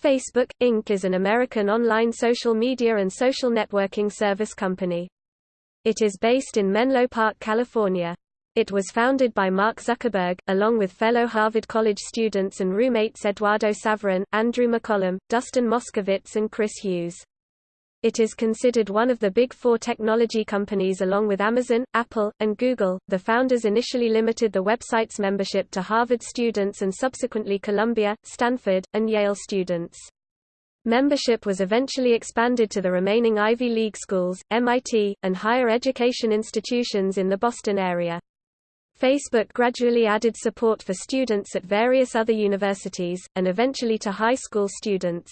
Facebook, Inc. is an American online social media and social networking service company. It is based in Menlo Park, California. It was founded by Mark Zuckerberg, along with fellow Harvard College students and roommates Eduardo Saverin, Andrew McCollum, Dustin Moskovitz and Chris Hughes. It is considered one of the big four technology companies along with Amazon, Apple, and Google. The founders initially limited the website's membership to Harvard students and subsequently Columbia, Stanford, and Yale students. Membership was eventually expanded to the remaining Ivy League schools, MIT, and higher education institutions in the Boston area. Facebook gradually added support for students at various other universities, and eventually to high school students.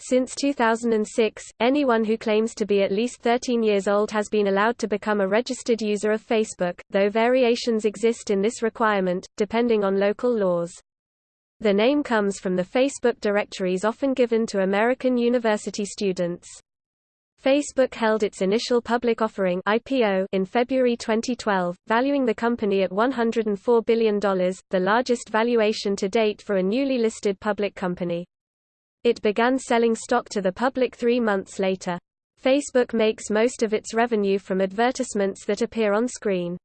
Since 2006, anyone who claims to be at least 13 years old has been allowed to become a registered user of Facebook, though variations exist in this requirement, depending on local laws. The name comes from the Facebook directories often given to American university students. Facebook held its initial public offering IPO in February 2012, valuing the company at $104 billion, the largest valuation to date for a newly listed public company. It began selling stock to the public three months later. Facebook makes most of its revenue from advertisements that appear on screen.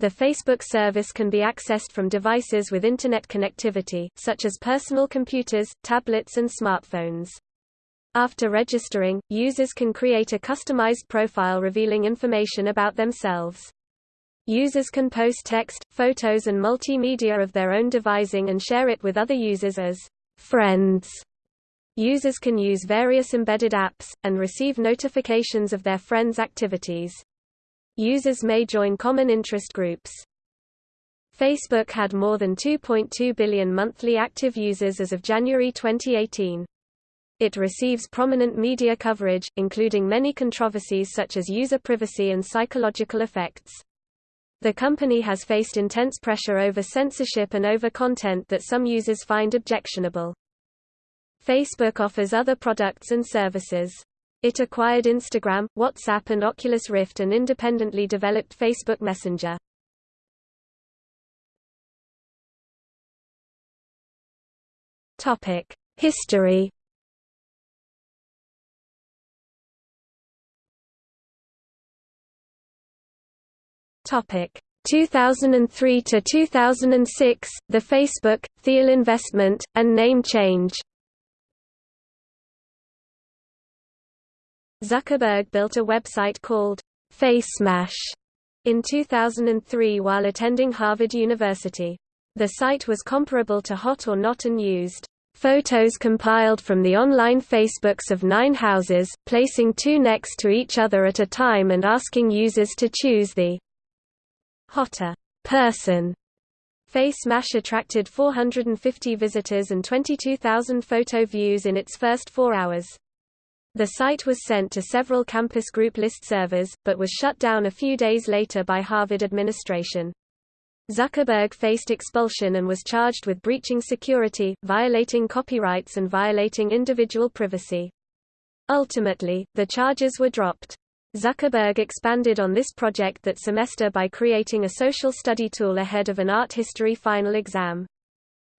The Facebook service can be accessed from devices with Internet connectivity, such as personal computers, tablets and smartphones. After registering, users can create a customized profile revealing information about themselves. Users can post text, photos and multimedia of their own devising and share it with other users as friends. Users can use various embedded apps, and receive notifications of their friends' activities. Users may join common interest groups. Facebook had more than 2.2 billion monthly active users as of January 2018. It receives prominent media coverage, including many controversies such as user privacy and psychological effects. The company has faced intense pressure over censorship and over content that some users find objectionable. Facebook offers other products and services. It acquired Instagram, WhatsApp and Oculus Rift and independently developed Facebook Messenger. Topic: History Topic 2003 to 2006, the Facebook, Thiel investment, and name change. Zuckerberg built a website called FaceMash in 2003 while attending Harvard University. The site was comparable to Hot or Not and used photos compiled from the online Facebooks of nine houses, placing two next to each other at a time and asking users to choose the hotter person. FaceMash attracted 450 visitors and 22,000 photo views in its first four hours. The site was sent to several campus group list servers, but was shut down a few days later by Harvard administration. Zuckerberg faced expulsion and was charged with breaching security, violating copyrights and violating individual privacy. Ultimately, the charges were dropped. Zuckerberg expanded on this project that semester by creating a social study tool ahead of an art history final exam.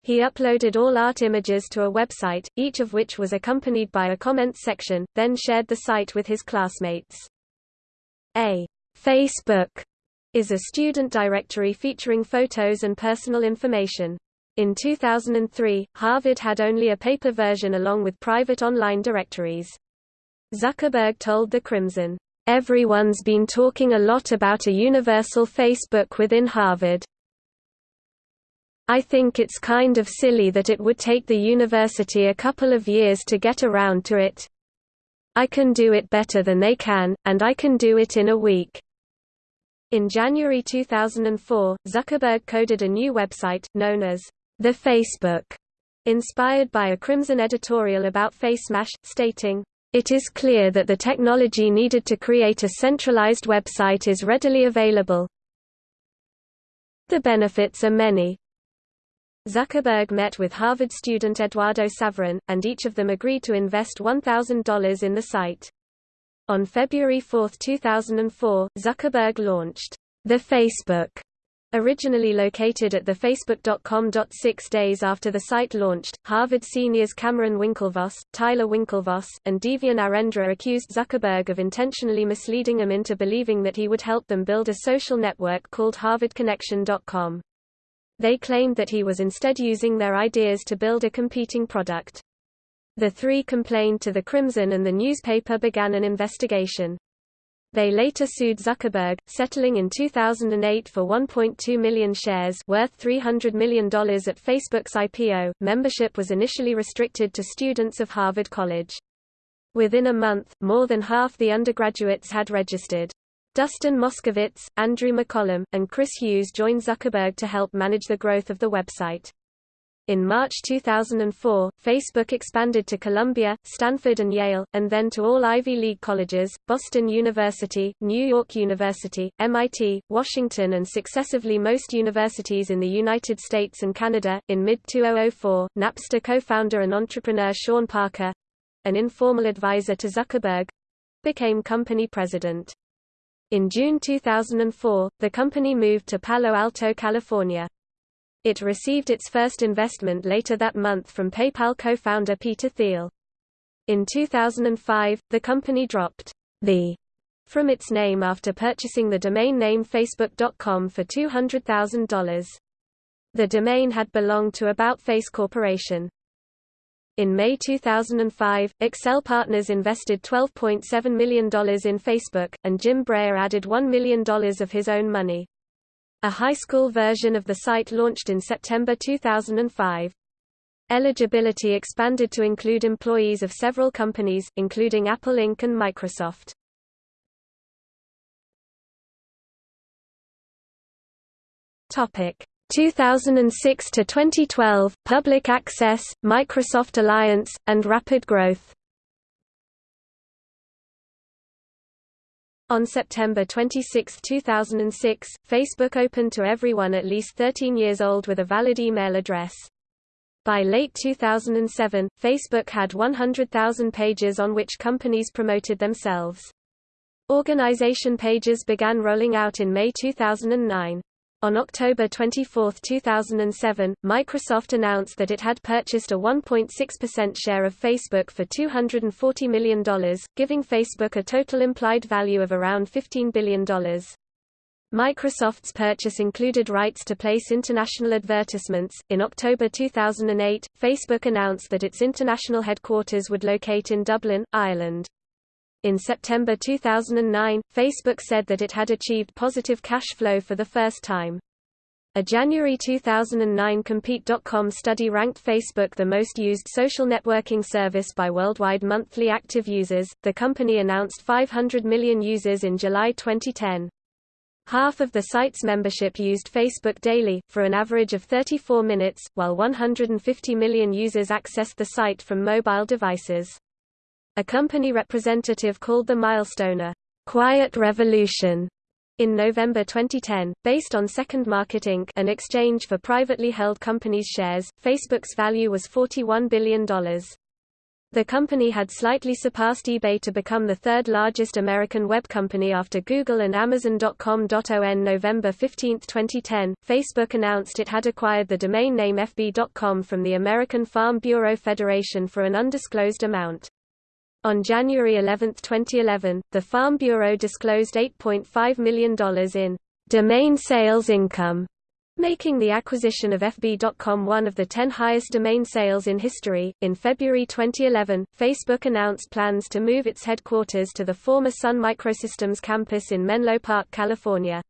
He uploaded all art images to a website, each of which was accompanied by a comments section, then shared the site with his classmates. A Facebook is a student directory featuring photos and personal information. In 2003, Harvard had only a paper version along with private online directories. Zuckerberg told the Crimson, Everyone's been talking a lot about a universal Facebook within Harvard. I think it's kind of silly that it would take the university a couple of years to get around to it. I can do it better than they can, and I can do it in a week. In January 2004, Zuckerberg coded a new website, known as The Facebook, inspired by a Crimson editorial about FaceMash, stating, it is clear that the technology needed to create a centralized website is readily available. The benefits are many. Zuckerberg met with Harvard student Eduardo Saverin, and each of them agreed to invest $1,000 in the site. On February 4, 2004, Zuckerberg launched the Facebook Originally located at the Facebook.com. Six days after the site launched, Harvard seniors Cameron Winklevoss, Tyler Winklevoss, and Divya Narendra accused Zuckerberg of intentionally misleading them into believing that he would help them build a social network called HarvardConnection.com. They claimed that he was instead using their ideas to build a competing product. The three complained to the Crimson and the newspaper began an investigation. They later sued Zuckerberg, settling in 2008 for 1.2 million shares worth $300 million at Facebook's IPO. Membership was initially restricted to students of Harvard College. Within a month, more than half the undergraduates had registered. Dustin Moskovitz, Andrew McCollum, and Chris Hughes joined Zuckerberg to help manage the growth of the website. In March 2004, Facebook expanded to Columbia, Stanford and Yale, and then to all Ivy League colleges, Boston University, New York University, MIT, Washington and successively most universities in the United States and Canada. In mid-2004, Napster co-founder and entrepreneur Sean Parker, an informal advisor to Zuckerberg, became company president. In June 2004, the company moved to Palo Alto, California. It received its first investment later that month from PayPal co-founder Peter Thiel. In 2005, the company dropped the from its name after purchasing the domain name Facebook.com for $200,000. The domain had belonged to About Face Corporation. In May 2005, Accel Partners invested $12.7 million in Facebook, and Jim Breyer added $1 million of his own money. A high school version of the site launched in September 2005. Eligibility expanded to include employees of several companies, including Apple Inc. and Microsoft. Topic 2006 to 2012 Public Access, Microsoft Alliance, and Rapid Growth. On September 26, 2006, Facebook opened to everyone at least 13 years old with a valid email address. By late 2007, Facebook had 100,000 pages on which companies promoted themselves. Organization pages began rolling out in May 2009. On October 24, 2007, Microsoft announced that it had purchased a 1.6% share of Facebook for $240 million, giving Facebook a total implied value of around $15 billion. Microsoft's purchase included rights to place international advertisements. In October 2008, Facebook announced that its international headquarters would locate in Dublin, Ireland. In September 2009, Facebook said that it had achieved positive cash flow for the first time. A January 2009 Compete.com study ranked Facebook the most used social networking service by worldwide monthly active users. The company announced 500 million users in July 2010. Half of the site's membership used Facebook daily, for an average of 34 minutes, while 150 million users accessed the site from mobile devices. A company representative called the milestone a quiet revolution in November 2010, based on Second Market Inc. an exchange for privately held companies' shares, Facebook's value was $41 billion. The company had slightly surpassed eBay to become the third largest American web company after Google and Amazon.com. On November 15, 2010, Facebook announced it had acquired the domain name FB.com from the American Farm Bureau Federation for an undisclosed amount. On January 11, 2011, the Farm Bureau disclosed $8.5 million in domain sales income, making the acquisition of FB.com one of the 10 highest domain sales in history. In February 2011, Facebook announced plans to move its headquarters to the former Sun Microsystems campus in Menlo Park, California.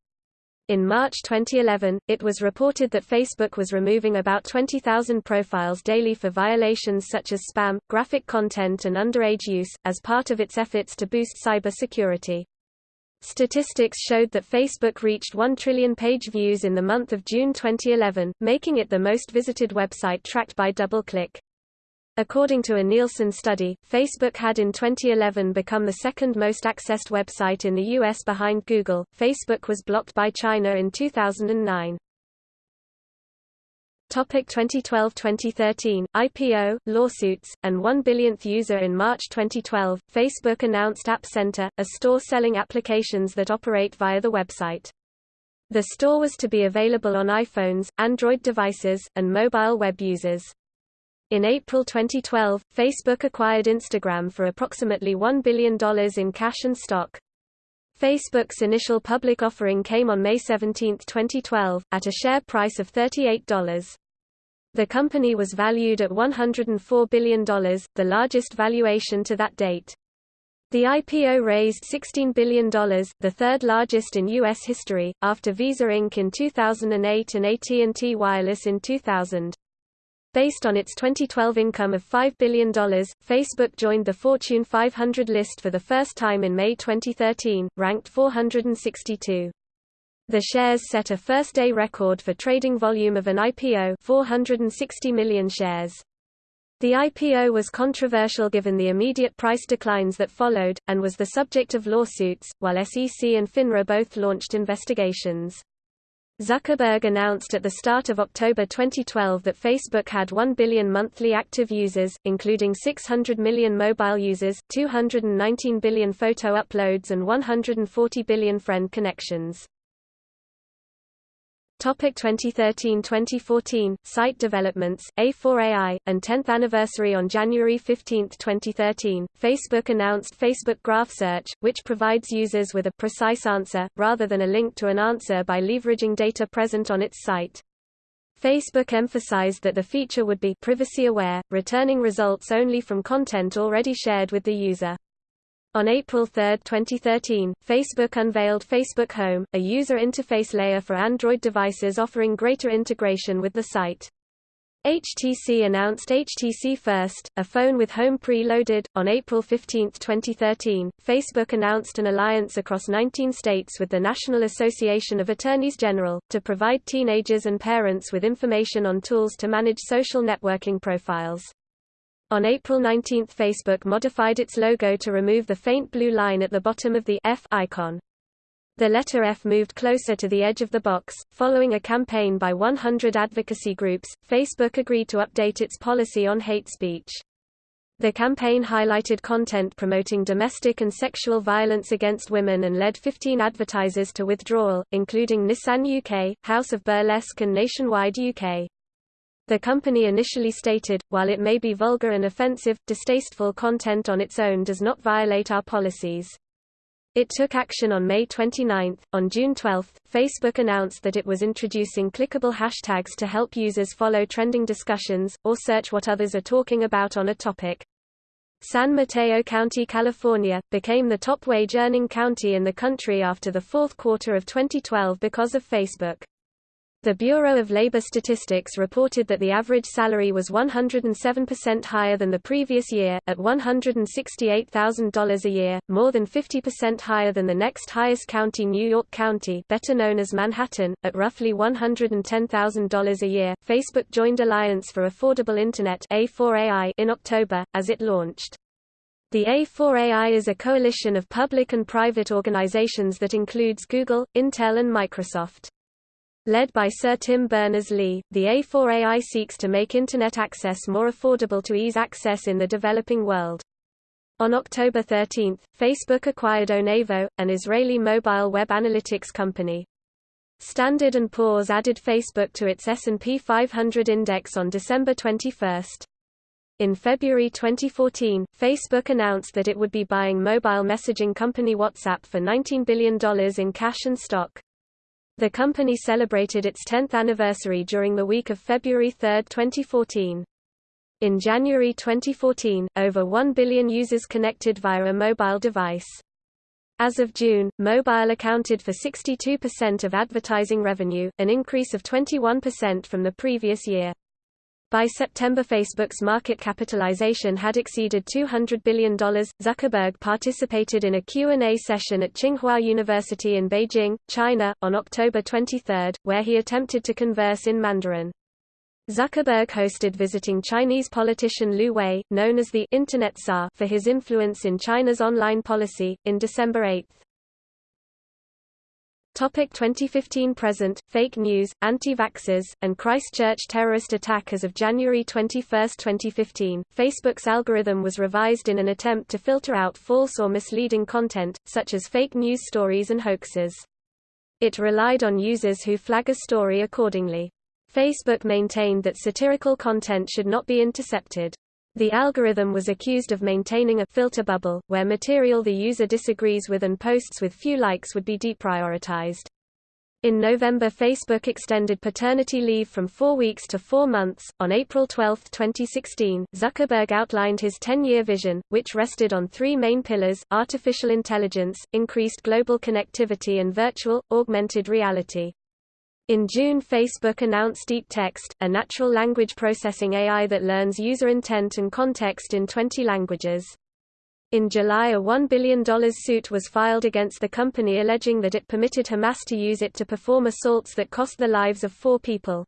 In March 2011, it was reported that Facebook was removing about 20,000 profiles daily for violations such as spam, graphic content and underage use, as part of its efforts to boost cybersecurity. Statistics showed that Facebook reached 1 trillion page views in the month of June 2011, making it the most visited website tracked by DoubleClick. According to a Nielsen study, Facebook had in 2011 become the second most accessed website in the U.S. behind Google. Facebook was blocked by China in 2009. Topic 2012-2013 IPO, lawsuits, and 1 billionth user in March 2012. Facebook announced App Center, a store selling applications that operate via the website. The store was to be available on iPhones, Android devices, and mobile web users. In April 2012, Facebook acquired Instagram for approximately $1 billion in cash and stock. Facebook's initial public offering came on May 17, 2012, at a share price of $38. The company was valued at $104 billion, the largest valuation to that date. The IPO raised $16 billion, the third largest in U.S. history, after Visa Inc. in 2008 and AT&T Wireless in 2000. Based on its 2012 income of $5 billion, Facebook joined the Fortune 500 list for the first time in May 2013, ranked 462. The shares set a first-day record for trading volume of an IPO 460 million shares. The IPO was controversial given the immediate price declines that followed, and was the subject of lawsuits, while SEC and FINRA both launched investigations. Zuckerberg announced at the start of October 2012 that Facebook had 1 billion monthly active users, including 600 million mobile users, 219 billion photo uploads and 140 billion friend connections. Topic 2013-2014 Site developments A4AI and 10th anniversary on January 15, 2013. Facebook announced Facebook Graph Search, which provides users with a precise answer rather than a link to an answer by leveraging data present on its site. Facebook emphasized that the feature would be privacy aware, returning results only from content already shared with the user. On April 3, 2013, Facebook unveiled Facebook Home, a user interface layer for Android devices offering greater integration with the site. HTC announced HTC First, a phone with Home pre-loaded. On April 15, 2013, Facebook announced an alliance across 19 states with the National Association of Attorneys General, to provide teenagers and parents with information on tools to manage social networking profiles. On April 19 Facebook modified its logo to remove the faint blue line at the bottom of the F icon. The letter F moved closer to the edge of the box. Following a campaign by 100 advocacy groups, Facebook agreed to update its policy on hate speech. The campaign highlighted content promoting domestic and sexual violence against women and led 15 advertisers to withdrawal, including Nissan UK, House of Burlesque and Nationwide UK. The company initially stated, while it may be vulgar and offensive, distasteful content on its own does not violate our policies. It took action on May 29. On June 12, Facebook announced that it was introducing clickable hashtags to help users follow trending discussions, or search what others are talking about on a topic. San Mateo County, California, became the top wage-earning county in the country after the fourth quarter of 2012 because of Facebook. The Bureau of Labor Statistics reported that the average salary was 107% higher than the previous year, at $168,000 a year, more than 50% higher than the next highest county New York County better known as Manhattan, at roughly $110,000 a year. Facebook joined Alliance for Affordable Internet A4AI in October, as it launched. The A4AI is a coalition of public and private organizations that includes Google, Intel and Microsoft. Led by Sir Tim Berners-Lee, the A4AI seeks to make Internet access more affordable to ease access in the developing world. On October 13, Facebook acquired Onavo, an Israeli mobile web analytics company. Standard & Poor's added Facebook to its S&P 500 index on December 21. In February 2014, Facebook announced that it would be buying mobile messaging company WhatsApp for $19 billion in cash and stock. The company celebrated its 10th anniversary during the week of February 3, 2014. In January 2014, over 1 billion users connected via a mobile device. As of June, mobile accounted for 62% of advertising revenue, an increase of 21% from the previous year. By September Facebook's market capitalization had exceeded $200 billion. Zuckerberg participated in a Q&A session at Tsinghua University in Beijing, China, on October 23, where he attempted to converse in Mandarin. Zuckerberg hosted visiting Chinese politician Lu Wei, known as the Internet Tsar for his influence in China's online policy, in December 8. Topic 2015 present, fake news, anti-vaxxers, and Christchurch terrorist attack As of January 21, 2015, Facebook's algorithm was revised in an attempt to filter out false or misleading content, such as fake news stories and hoaxes. It relied on users who flag a story accordingly. Facebook maintained that satirical content should not be intercepted. The algorithm was accused of maintaining a filter bubble, where material the user disagrees with and posts with few likes would be deprioritized. In November Facebook extended paternity leave from four weeks to four months. On April 12, 2016, Zuckerberg outlined his 10-year vision, which rested on three main pillars, artificial intelligence, increased global connectivity and virtual, augmented reality. In June Facebook announced DeepText, a natural language processing AI that learns user intent and context in 20 languages. In July a $1 billion suit was filed against the company alleging that it permitted Hamas to use it to perform assaults that cost the lives of four people.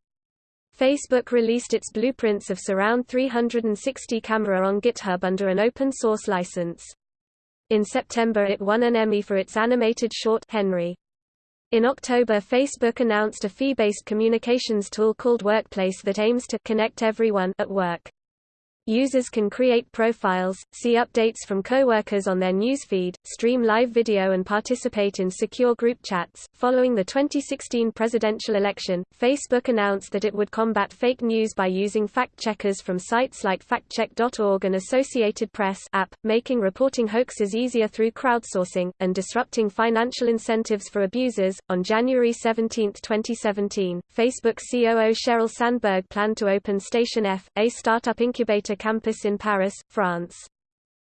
Facebook released its blueprints of Surround 360 camera on GitHub under an open-source license. In September it won an Emmy for its animated short Henry. In October Facebook announced a fee-based communications tool called Workplace that aims to connect everyone at work. Users can create profiles, see updates from coworkers on their newsfeed, stream live video and participate in secure group chats. Following the 2016 presidential election, Facebook announced that it would combat fake news by using fact checkers from sites like factcheck.org and Associated Press app, making reporting hoaxes easier through crowdsourcing and disrupting financial incentives for abusers. On January 17, 2017, Facebook COO Sheryl Sandberg planned to open Station F, a startup incubator campus in Paris, France.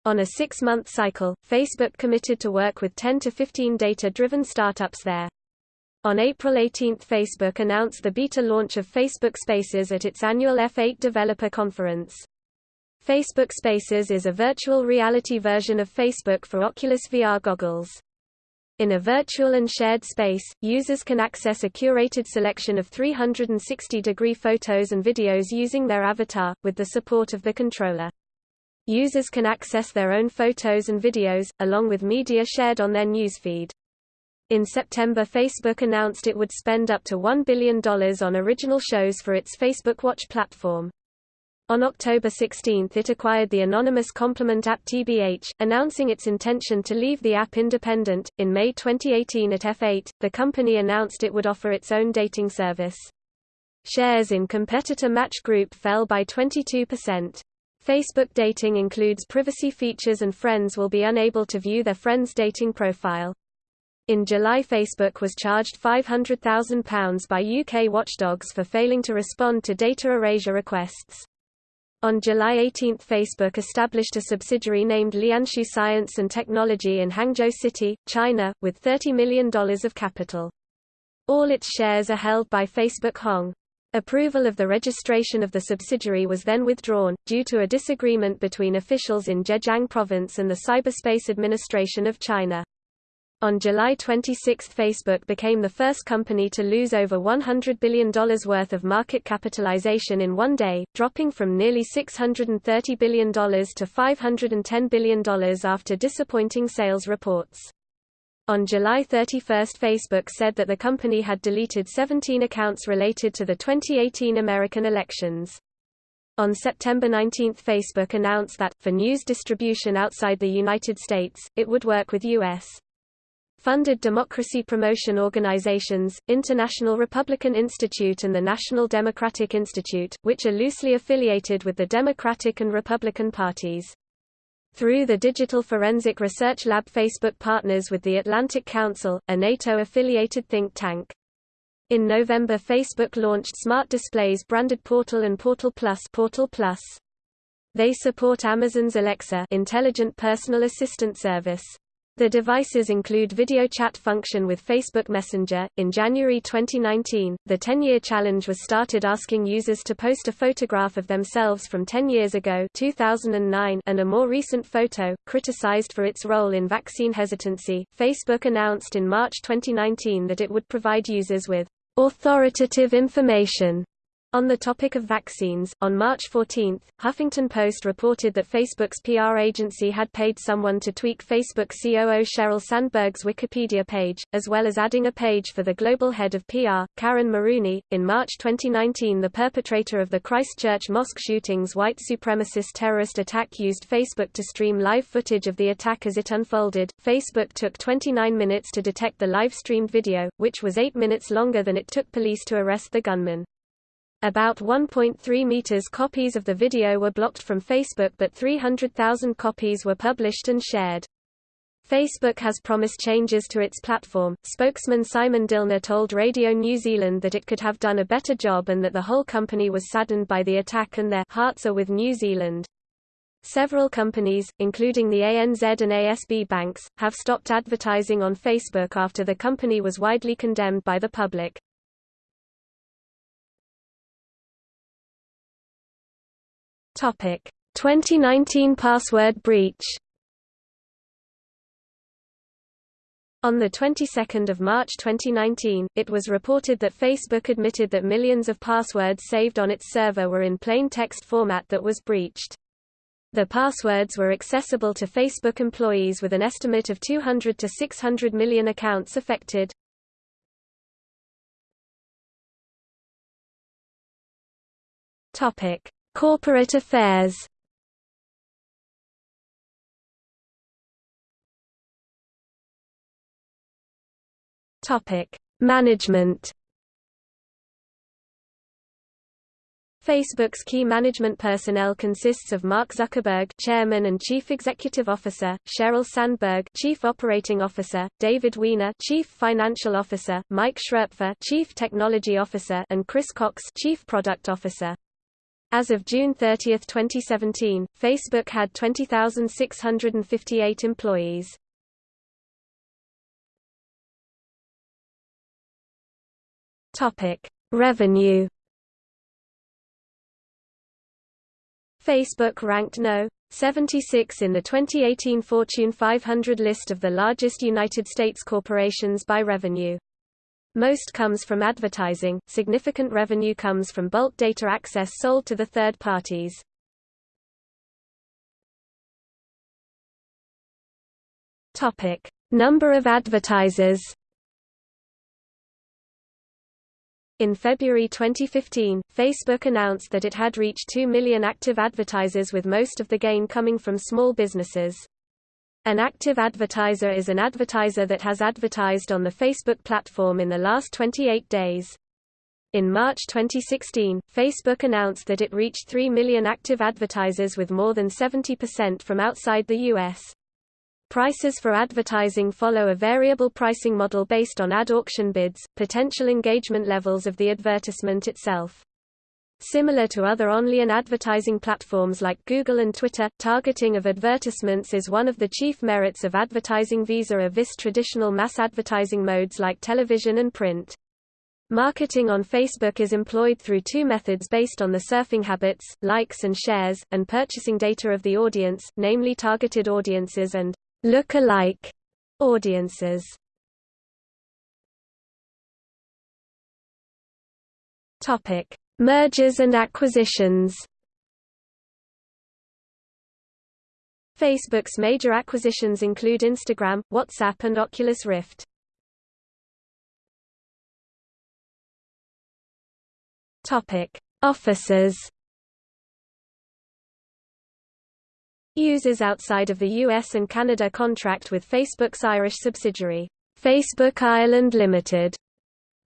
On a six-month cycle, Facebook committed to work with 10 to 15 data-driven startups there. On April 18 Facebook announced the beta launch of Facebook Spaces at its annual F8 Developer Conference. Facebook Spaces is a virtual reality version of Facebook for Oculus VR goggles. In a virtual and shared space, users can access a curated selection of 360-degree photos and videos using their avatar, with the support of the controller. Users can access their own photos and videos, along with media shared on their newsfeed. In September Facebook announced it would spend up to $1 billion on original shows for its Facebook Watch platform. On October 16 it acquired the anonymous compliment app TBH, announcing its intention to leave the app independent. In May 2018 at F8, the company announced it would offer its own dating service. Shares in competitor Match Group fell by 22%. Facebook dating includes privacy features and friends will be unable to view their friends' dating profile. In July Facebook was charged £500,000 by UK watchdogs for failing to respond to data erasure requests. On July 18 Facebook established a subsidiary named Lianshu Science and Technology in Hangzhou City, China, with $30 million of capital. All its shares are held by Facebook Hong. Approval of the registration of the subsidiary was then withdrawn, due to a disagreement between officials in Zhejiang Province and the Cyberspace Administration of China. On July 26 Facebook became the first company to lose over $100 billion worth of market capitalization in one day, dropping from nearly $630 billion to $510 billion after disappointing sales reports. On July 31 Facebook said that the company had deleted 17 accounts related to the 2018 American elections. On September 19 Facebook announced that, for news distribution outside the United States, it would work with U.S funded democracy promotion organizations, International Republican Institute and the National Democratic Institute, which are loosely affiliated with the Democratic and Republican parties. Through the Digital Forensic Research Lab Facebook partners with the Atlantic Council, a NATO-affiliated think tank. In November Facebook launched Smart Displays branded Portal and Portal Plus, Portal Plus. They support Amazon's Alexa intelligent personal assistant service. The devices include video chat function with Facebook Messenger. In January 2019, the 10-year challenge was started asking users to post a photograph of themselves from 10 years ago, 2009, and a more recent photo, criticized for its role in vaccine hesitancy. Facebook announced in March 2019 that it would provide users with authoritative information On the topic of vaccines, on March 14, Huffington Post reported that Facebook's PR agency had paid someone to tweak Facebook COO Sheryl Sandberg's Wikipedia page, as well as adding a page for the global head of PR, Caryn Marooney. In March 2019, the perpetrator of the Christchurch mosque shootings white supremacist terrorist attack used Facebook to stream live footage of the attack as it unfolded. Facebook took 29 minutes to detect the live streamed video, which was 8 minutes longer than it took police to arrest the gunman. About 1.3 meters copies of the video were blocked from Facebook but 300,000 copies were published and shared. Facebook has promised changes to its platform. Spokesman Simon Dillner told Radio New Zealand that it could have done a better job and that the whole company was saddened by the attack and their hearts are with New Zealand. Several companies, including the ANZ and ASB banks, have stopped advertising on Facebook after the company was widely condemned by the public. Topic: 2019 password breach. On the 22nd of March 2019, it was reported that Facebook admitted that millions of passwords saved on its server were in plain text format that was breached. The passwords were accessible to Facebook employees with an estimate of 200 to 600 million accounts affected. Topic: Corporate affairs Topic: Management. Facebook's key management personnel consists of Mark Zuckerberg, Chairman and Chief Executive Officer, Sheryl Sandberg, Chief Operating Officer, David Wehner, Chief Financial Officer, Mike Schroepfer, Chief Technology Officer, and Chris Cox, Chief Product Officer. As of June 30, 2017, Facebook had 20,658 employees. Topic: Revenue. Facebook ranked no. 76 in the 2018 Fortune 500 list of the largest United States corporations by revenue. Most comes from advertising, significant revenue comes from bulk data access sold to the third parties. Topic: Number of advertisers. In February 2015, Facebook announced that it had reached 2 million active advertisers with most of the gain coming from small businesses. An active advertiser is an advertiser that has advertised on the Facebook platform in the last 28 days. In March 2016, Facebook announced that it reached 3 million active advertisers with more than 70% from outside the U.S. Prices for advertising follow a variable pricing model based on ad auction bids, potential engagement levels of the advertisement itself. Similar to other online advertising platforms like Google and Twitter, targeting of advertisements is one of the chief merits of advertising vis-a-vis traditional mass advertising modes like television and print. Marketing on Facebook is employed through two methods based on the surfing habits, likes and shares, and purchasing data of the audience, namely targeted audiences and look-alike audiences. Topic: Mergers and acquisitions Facebook's major acquisitions include Instagram, WhatsApp and Oculus Rift. Topic: Offices. Users outside of the US and Canada contract with Facebook's Irish subsidiary, Facebook Ireland Limited,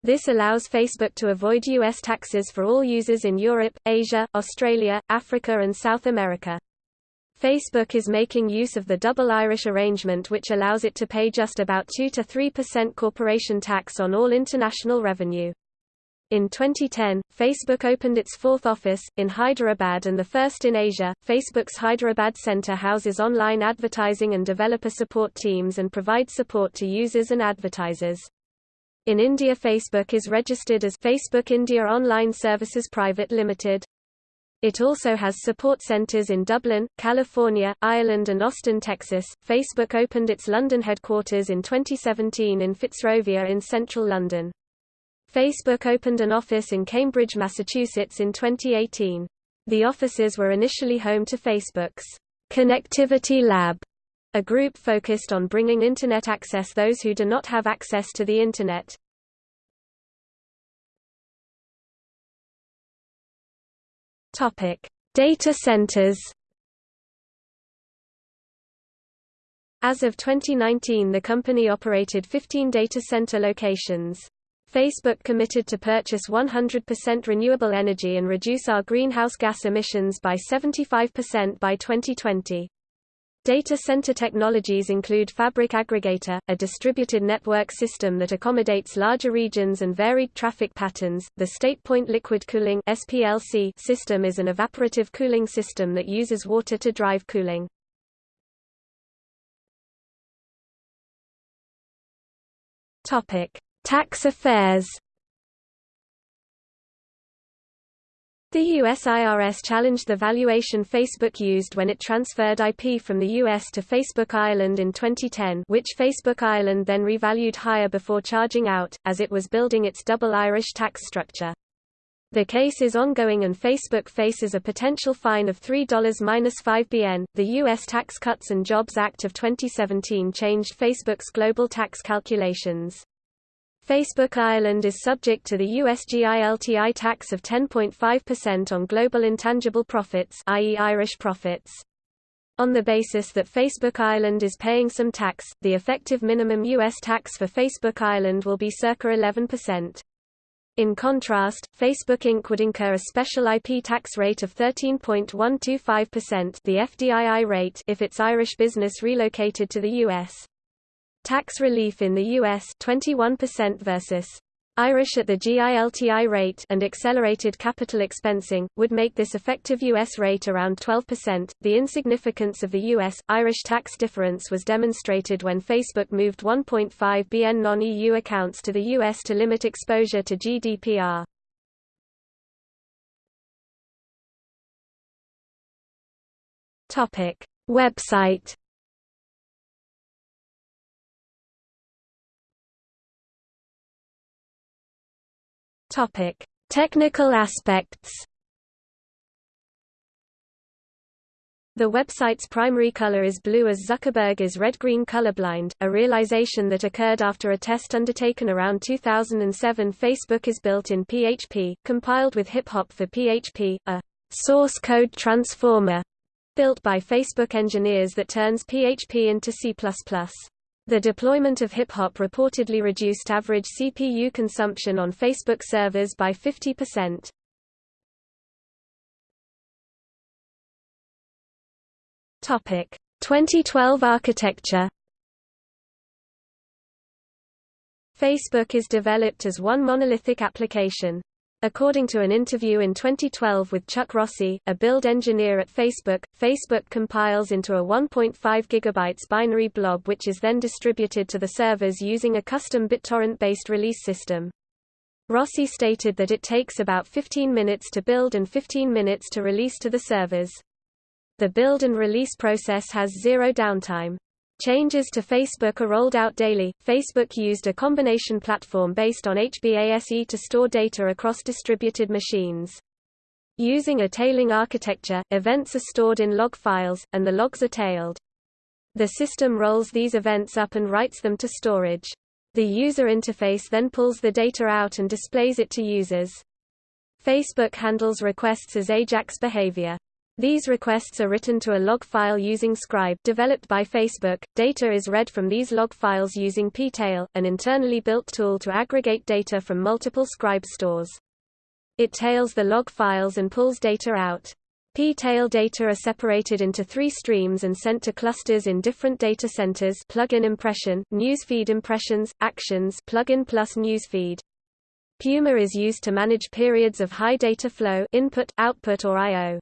this allows Facebook to avoid U.S. taxes for all users in Europe, Asia, Australia, Africa and South America. Facebook is making use of the double Irish arrangement which allows it to pay just about 2–3% corporation tax on all international revenue. In 2010, Facebook opened its fourth office, in Hyderabad and the first in Asia. Facebook's Hyderabad center houses online advertising and developer support teams and provides support to users and advertisers. In India Facebook is registered as Facebook India Online Services Private Limited. It also has support centers in Dublin, California, Ireland and Austin, Texas. Facebook opened its London headquarters in 2017 in Fitzrovia in central London. Facebook opened an office in Cambridge, Massachusetts in 2018. The offices were initially home to Facebook's Connectivity Lab, a group focused on bringing Internet access to those who do not have access to the Internet. Data centers. As of 2019 the company operated 15 data center locations. Facebook committed to purchase 100% renewable energy and reduce our greenhouse gas emissions by 75% by 2020. Data center technologies include Fabric Aggregator, a distributed network system that accommodates larger regions and varied traffic patterns. The StatePoint Liquid Cooling (SPLC) system is an evaporative cooling system that uses water to drive cooling. Topic: Tax affairs The U.S. IRS challenged the valuation Facebook used when it transferred IP from the U.S. to Facebook Ireland in 2010 which Facebook Ireland then revalued higher before charging out, as it was building its double Irish tax structure. The case is ongoing and Facebook faces a potential fine of $3-5 BN. The U.S. Tax Cuts and Jobs Act of 2017 changed Facebook's global tax calculations. Facebook Ireland is subject to the USGILTI tax of 10.5% on global intangible profits i.e. Irish profits. On the basis that Facebook Ireland is paying some tax, the effective minimum U.S. tax for Facebook Ireland will be circa 11%. In contrast, Facebook Inc. would incur a special IP tax rate of 13.125% the FDII rate if its Irish business relocated to the U.S. Tax relief in the U.S. 21% versus Irish at the GILTI rate and accelerated capital expensing, would make this effective U.S. rate around 12%. The insignificance of the U.S. Irish tax difference was demonstrated when Facebook moved 1.5 BN non EU accounts to the U.S. to limit exposure to GDPR. Website Topic: Technical aspects. The website's primary color is blue as Zuckerberg is red-green colorblind, a realization that occurred after a test undertaken around 2007. Facebook is built in PHP, compiled with HipHop for PHP, a source code transformer built by Facebook engineers that turns PHP into C++. The deployment of HipHop reportedly reduced average CPU consumption on Facebook servers by 50%. Topic: 2012 architecture. Facebook is developed as one monolithic application. According to an interview in 2012 with Chuck Rossi, a build engineer at Facebook, Facebook compiles into a 1.5 GB binary blob which is then distributed to the servers using a custom BitTorrent-based release system. Rossi stated that it takes about 15 minutes to build and 15 minutes to release to the servers. The build and release process has zero downtime. Changes to Facebook are rolled out daily. Facebook used a combination platform based on HBASE to store data across distributed machines. Using a tailing architecture, events are stored in log files, and the logs are tailed. The system rolls these events up and writes them to storage. The user interface then pulls the data out and displays it to users. Facebook handles requests as AJAX behavior. These requests are written to a log file using Scribe developed by Facebook. Data is read from these log files using ptail, an internally built tool to aggregate data from multiple Scribe stores. It tails the log files and pulls data out. P-tail data are separated into three streams and sent to clusters in different data centers plugin impression, newsfeed impressions, actions plugin plus newsfeed. Puma is used to manage periods of high data flow input, output or I.O.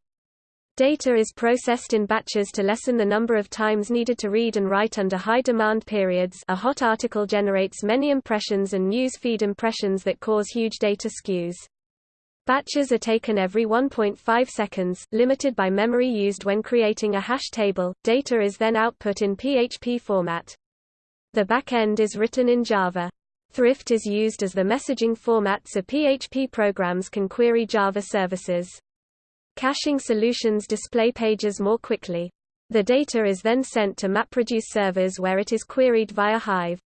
Data is processed in batches to lessen the number of times needed to read and write under high demand periods a hot article generates many impressions and news feed impressions that cause huge data skews. Batches are taken every 1.5 seconds, limited by memory used when creating a hash table. Data is then output in PHP format. The backend is written in Java. Thrift is used as the messaging format so PHP programs can query Java services. Caching solutions display pages more quickly. The data is then sent to MapReduce servers where it is queried via Hive.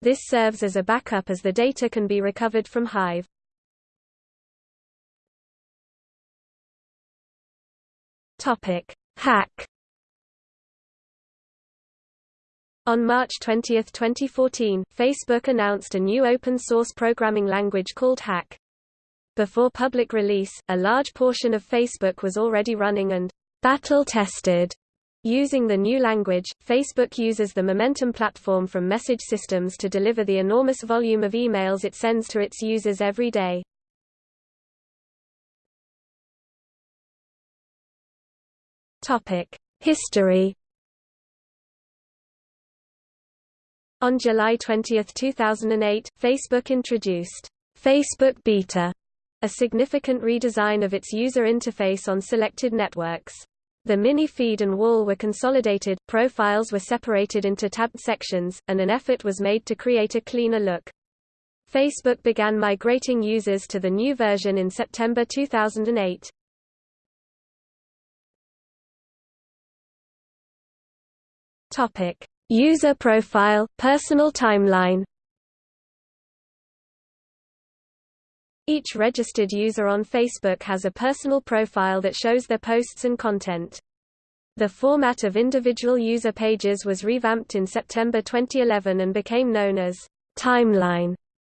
This serves as a backup as the data can be recovered from Hive. Topic: Hack On March 20, 2014, Facebook announced a new open-source programming language called Hack. Before public release, a large portion of Facebook was already running and battle-tested Using the new language, Facebook uses the Momentum platform from message systems to deliver the enormous volume of emails it sends to its users every day. History. On July 20, 2008, Facebook introduced Facebook Beta, a significant redesign of its user interface on selected networks. The mini feed and wall were consolidated, profiles were separated into tabbed sections, and an effort was made to create a cleaner look. Facebook began migrating users to the new version in September 2008. Topic: User profile, personal timeline Each registered user on Facebook has a personal profile that shows their posts and content. The format of individual user pages was revamped in September 2011 and became known as Timeline,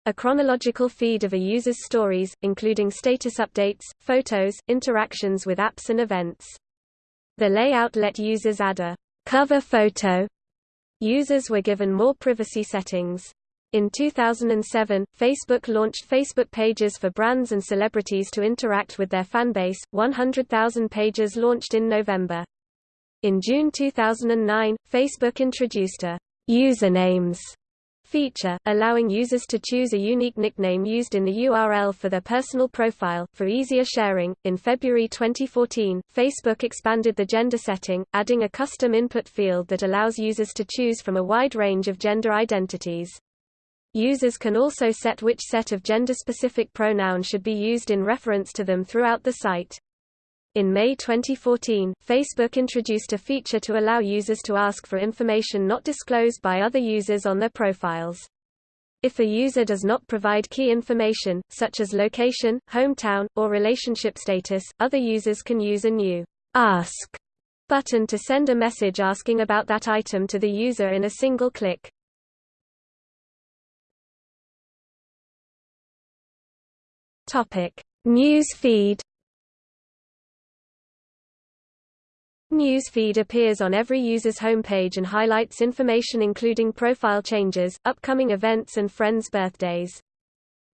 a chronological feed of a user's stories, including status updates, photos, interactions with apps and events. The layout let users add a cover photo Users were given more privacy settings. In 2007, Facebook launched Facebook pages for brands and celebrities to interact with their fanbase, 100,000 pages launched in November. In June 2009, Facebook introduced a usernames feature, allowing users to choose a unique nickname used in the URL for their personal profile, for easier sharing. In February 2014, Facebook expanded the gender setting, adding a custom input field that allows users to choose from a wide range of gender identities. Users can also set which set of gender-specific pronouns should be used in reference to them throughout the site. In May 2014, Facebook introduced a feature to allow users to ask for information not disclosed by other users on their profiles. If a user does not provide key information, such as location, hometown, or relationship status, other users can use a new Ask button to send a message asking about that item to the user in a single click. Topic: News feed Newsfeed appears on every user's homepage and highlights information including profile changes, upcoming events and friends' birthdays.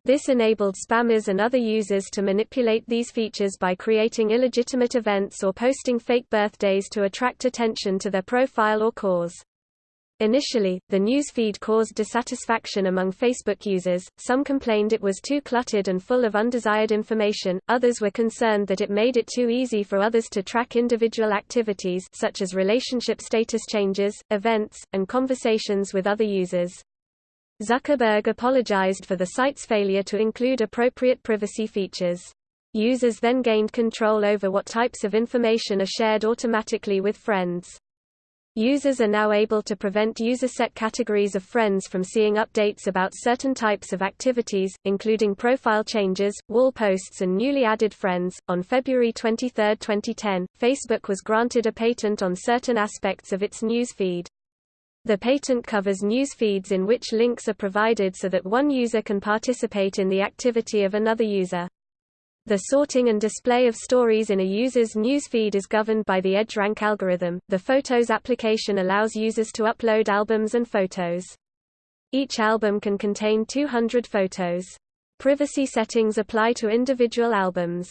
This enabled spammers and other users to manipulate these features by creating illegitimate events or posting fake birthdays to attract attention to their profile or cause. Initially, the news feed caused dissatisfaction among Facebook users, some complained it was too cluttered and full of undesired information, others were concerned that it made it too easy for others to track individual activities such as relationship status changes, events, and conversations with other users. Zuckerberg apologized for the site's failure to include appropriate privacy features. Users then gained control over what types of information are shared automatically with friends. Users are now able to prevent user-set categories of friends from seeing updates about certain types of activities, including profile changes, wall posts and newly added friends. On February 23, 2010, Facebook was granted a patent on certain aspects of its news feed. The patent covers news feeds in which links are provided so that one user can participate in the activity of another user. The sorting and display of stories in a user's newsfeed is governed by the EdgeRank algorithm. The Photos application allows users to upload albums and photos. Each album can contain 200 photos. Privacy settings apply to individual albums.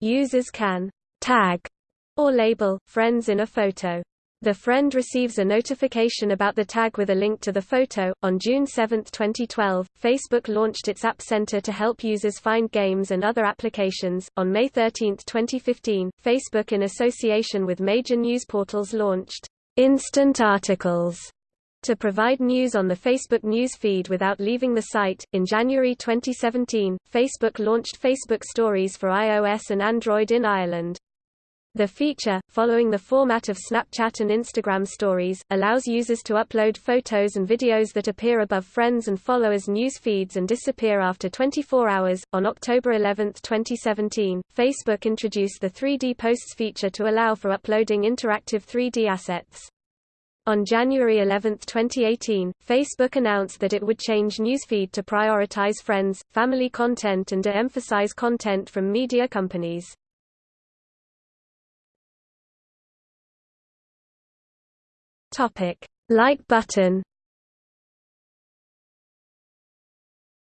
Users can tag or label friends in a photo. The friend receives a notification about the tag with a link to the photo. On June 7, 2012, Facebook launched its App Center to help users find games and other applications. On May 13, 2015, Facebook, in association with major news portals, launched Instant Articles, To provide news on the Facebook news feed without leaving the site, in January 2017, Facebook launched Facebook Stories for iOS and Android in Ireland. The feature, following the format of Snapchat and Instagram stories, allows users to upload photos and videos that appear above friends and followers' news feeds and disappear after 24 hours. On October 11, 2017, Facebook introduced the 3D Posts feature to allow for uploading interactive 3D assets. On January 11, 2018, Facebook announced that it would change Newsfeed to prioritize friends, family content and de-emphasize content from media companies. Topic: Like button.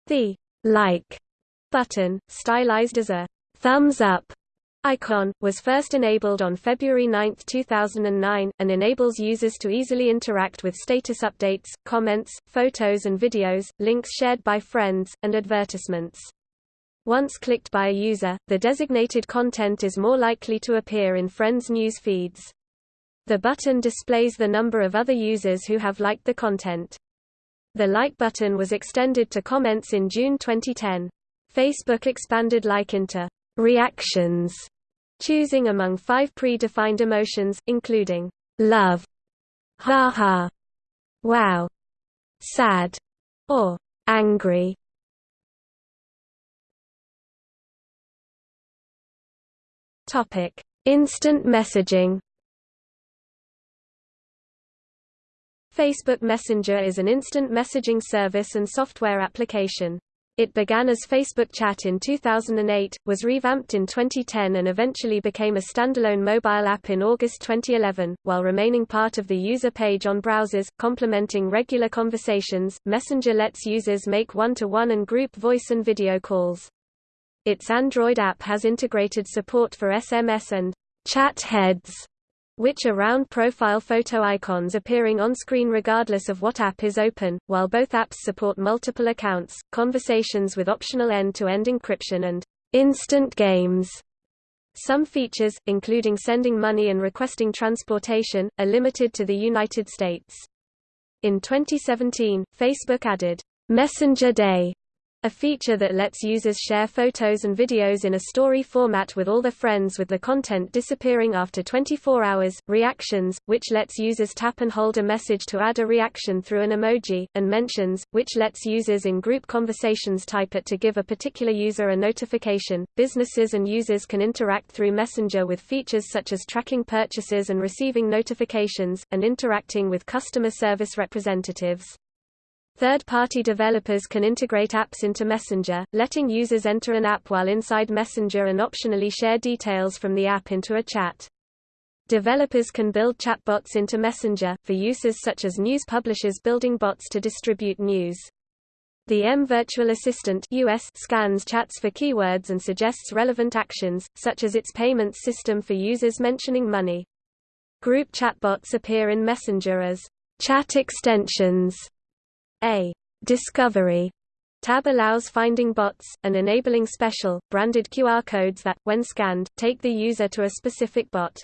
The like button, stylized as a thumbs up icon, was first enabled on February 9, 2009, and enables users to easily interact with status updates, comments, photos and videos, links shared by friends, and advertisements. Once clicked by a user, the designated content is more likely to appear in friends' news feeds. The button displays the number of other users who have liked the content. The like button was extended to comments in June 2010. Facebook expanded like into reactions choosing among five pre-defined emotions, including love, ha ha, wow, sad, or angry. Topic: Instant messaging. Facebook Messenger is an instant messaging service and software application. It began as Facebook Chat in 2008, was revamped in 2010 and eventually became a standalone mobile app in August 2011, while remaining part of the user page on browsers, complementing regular conversations. Messenger lets users make one-to-one -one and group voice and video calls. Its Android app has integrated support for SMS and chat heads which are round profile photo icons appearing on screen regardless of what app is open, while both apps support multiple accounts, conversations with optional end-to-end -end encryption and instant games. Some features, including sending money and requesting transportation, are limited to the United States. In 2017, Facebook added Messenger Day a feature that lets users share photos and videos in a story format with all their friends with the content disappearing after 24 hours, reactions, which lets users tap and hold a message to add a reaction through an emoji, and mentions, which lets users in group conversations type it to give a particular user a notification. Businesses and users can interact through Messenger with features such as tracking purchases and receiving notifications, and interacting with customer service representatives. Third-party developers can integrate apps into Messenger, letting users enter an app while inside Messenger and optionally share details from the app into a chat. Developers can build chatbots into Messenger, for uses such as news publishers building bots to distribute news. The M Virtual Assistant US scans chats for keywords and suggests relevant actions, such as its payments system for users mentioning money. Group chatbots appear in Messenger as chat extensions a discovery tab allows finding bots, and enabling special, branded QR codes that, when scanned, take the user to a specific bot.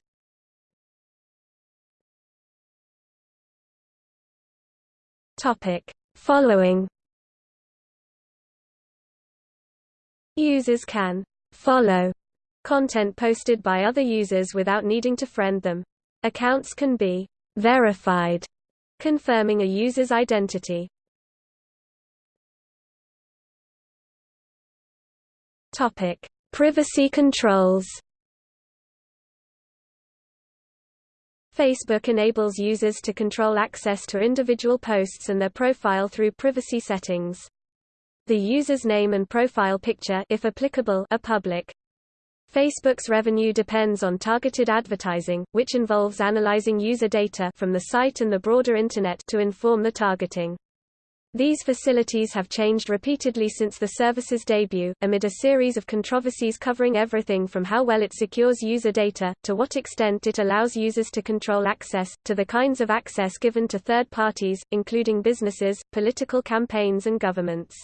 Topic. Following Users can follow content posted by other users without needing to friend them. Accounts can be verified, confirming a user's identity. Topic: Privacy controls. Facebook enables users to control access to individual posts and their profile through privacy settings. The user's name and profile picture if applicable, are public. Facebook's revenue depends on targeted advertising, which involves analyzing user data from the site and the broader Internet to inform the targeting. These facilities have changed repeatedly since the service's debut, amid a series of controversies covering everything from how well it secures user data, to what extent it allows users to control access, to the kinds of access given to third parties, including businesses, political campaigns and governments.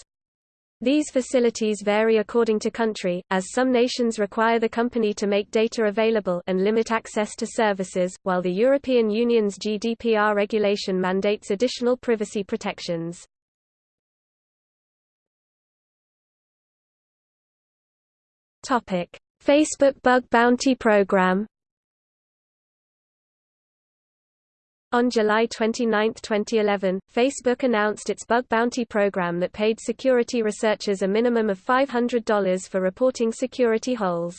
These facilities vary according to country, as some nations require the company to make data available and limit access to services, while the European Union's GDPR regulation mandates additional privacy protections. Facebook Bug Bounty Program On July 29, 2011, Facebook announced its bug bounty program that paid security researchers a minimum of $500 for reporting security holes.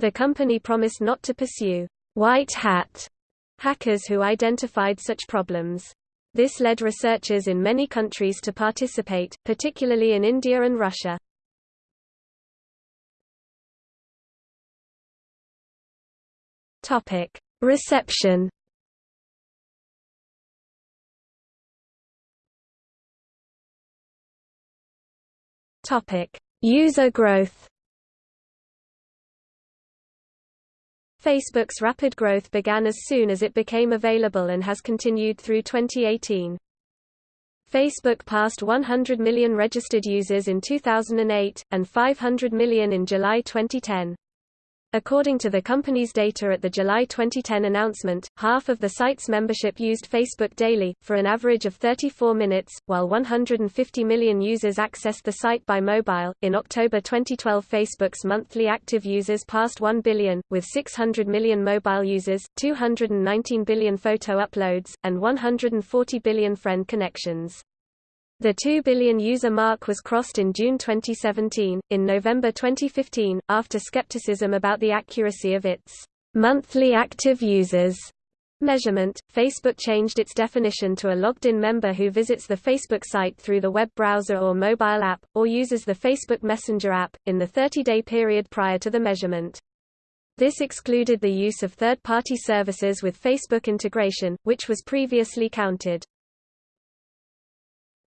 The company promised not to pursue white hat hackers who identified such problems. This led researchers in many countries to participate, particularly in India and Russia. Topic: Reception Topic: User growth. Facebook's rapid growth began as soon as it became available and has continued through 2018. Facebook passed 100 million registered users in 2008, and 500 million in July 2010. According to the company's data at the July 2010 announcement, half of the site's membership used Facebook daily, for an average of 34 minutes, while 150 million users accessed the site by mobile. In October 2012, Facebook's monthly active users passed 1 billion, with 600 million mobile users, 219 billion photo uploads, and 140 billion friend connections. The 2 billion user mark was crossed in June 2017. In November 2015, after skepticism about the accuracy of its monthly active users measurement, Facebook changed its definition to a logged-in member who visits the Facebook site through the web browser or mobile app, or uses the Facebook Messenger app, in the 30-day period prior to the measurement. This excluded the use of third-party services with Facebook integration, which was previously counted.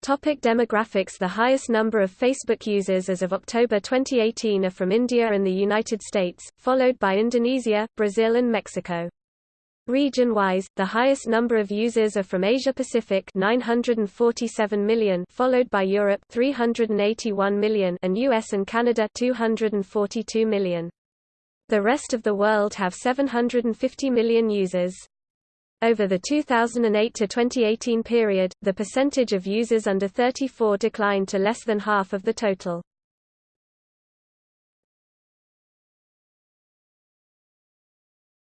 Topic demographics The highest number of Facebook users as of October 2018 are from India and the United States, followed by Indonesia, Brazil and Mexico. Region-wise, the highest number of users are from Asia-Pacific 947 million, followed by Europe 381 million and US and Canada 242 million. The rest of the world have 750 million users. Over the 2008 to 2018 period, the percentage of users under 34 declined to less than half of the total.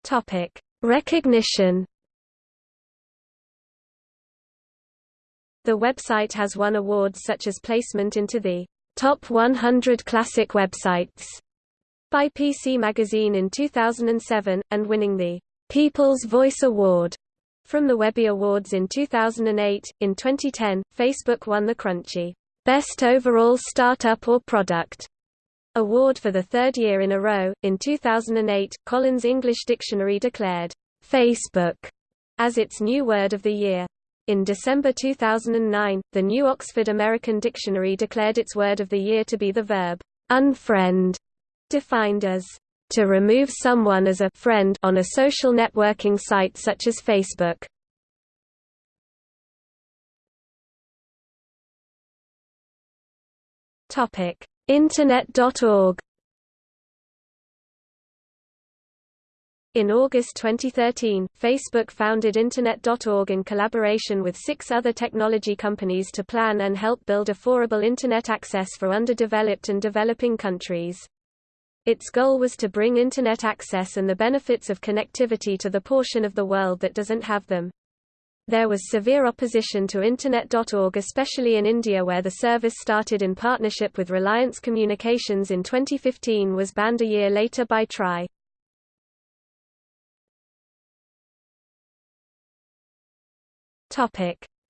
Topic: Recognition. The website has won awards such as placement into the Top 100 Classic Websites by PC Magazine in 2007, and winning the People's Voice Award from the Webby Awards in 2008, in 2010, Facebook won the Crunchie Best Overall Startup or Product award for the third year in a row. In 2008, Collins English Dictionary declared Facebook as its new word of the year. In December 2009, the New Oxford American Dictionary declared its word of the year to be the verb unfriend, defined as to remove someone as a friend on a social networking site such as Facebook. Internet.org In August 2013, Facebook founded Internet.org in collaboration with six other technology companies to plan and help build affordable Internet access for underdeveloped and developing countries. Its goal was to bring Internet access and the benefits of connectivity to the portion of the world that doesn't have them. There was severe opposition to Internet.org especially in India where the service started in partnership with Reliance Communications in 2015 was banned a year later by TRAI.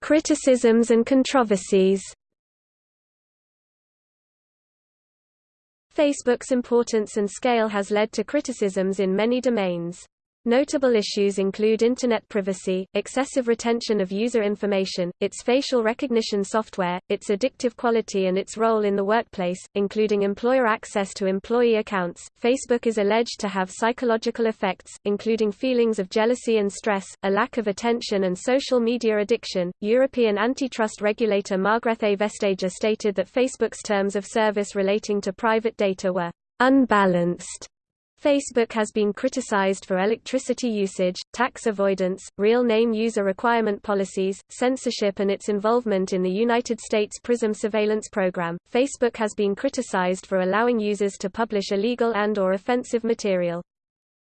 Criticisms and controversies Facebook's importance and scale has led to criticisms in many domains. Notable issues include Internet privacy, excessive retention of user information, its facial recognition software, its addictive quality and its role in the workplace, including employer access to employee accounts. Facebook is alleged to have psychological effects, including feelings of jealousy and stress, a lack of attention and social media addiction. European antitrust regulator Margrethe Vestager stated that Facebook's terms of service relating to private data were unbalanced Facebook has been criticized for electricity usage, tax avoidance, real name user requirement policies, censorship and its involvement in the United States PRISM surveillance program. Facebook has been criticized for allowing users to publish illegal and or offensive material.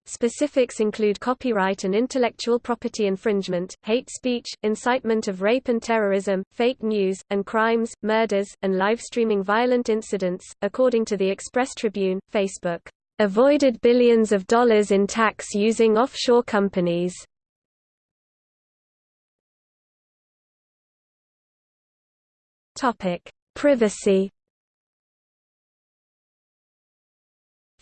Specifics include copyright and intellectual property infringement, hate speech, incitement of rape and terrorism, fake news, and crimes, murders, and live streaming violent incidents. According to the Express Tribune, Facebook avoided billions of dollars in tax using offshore companies. Privacy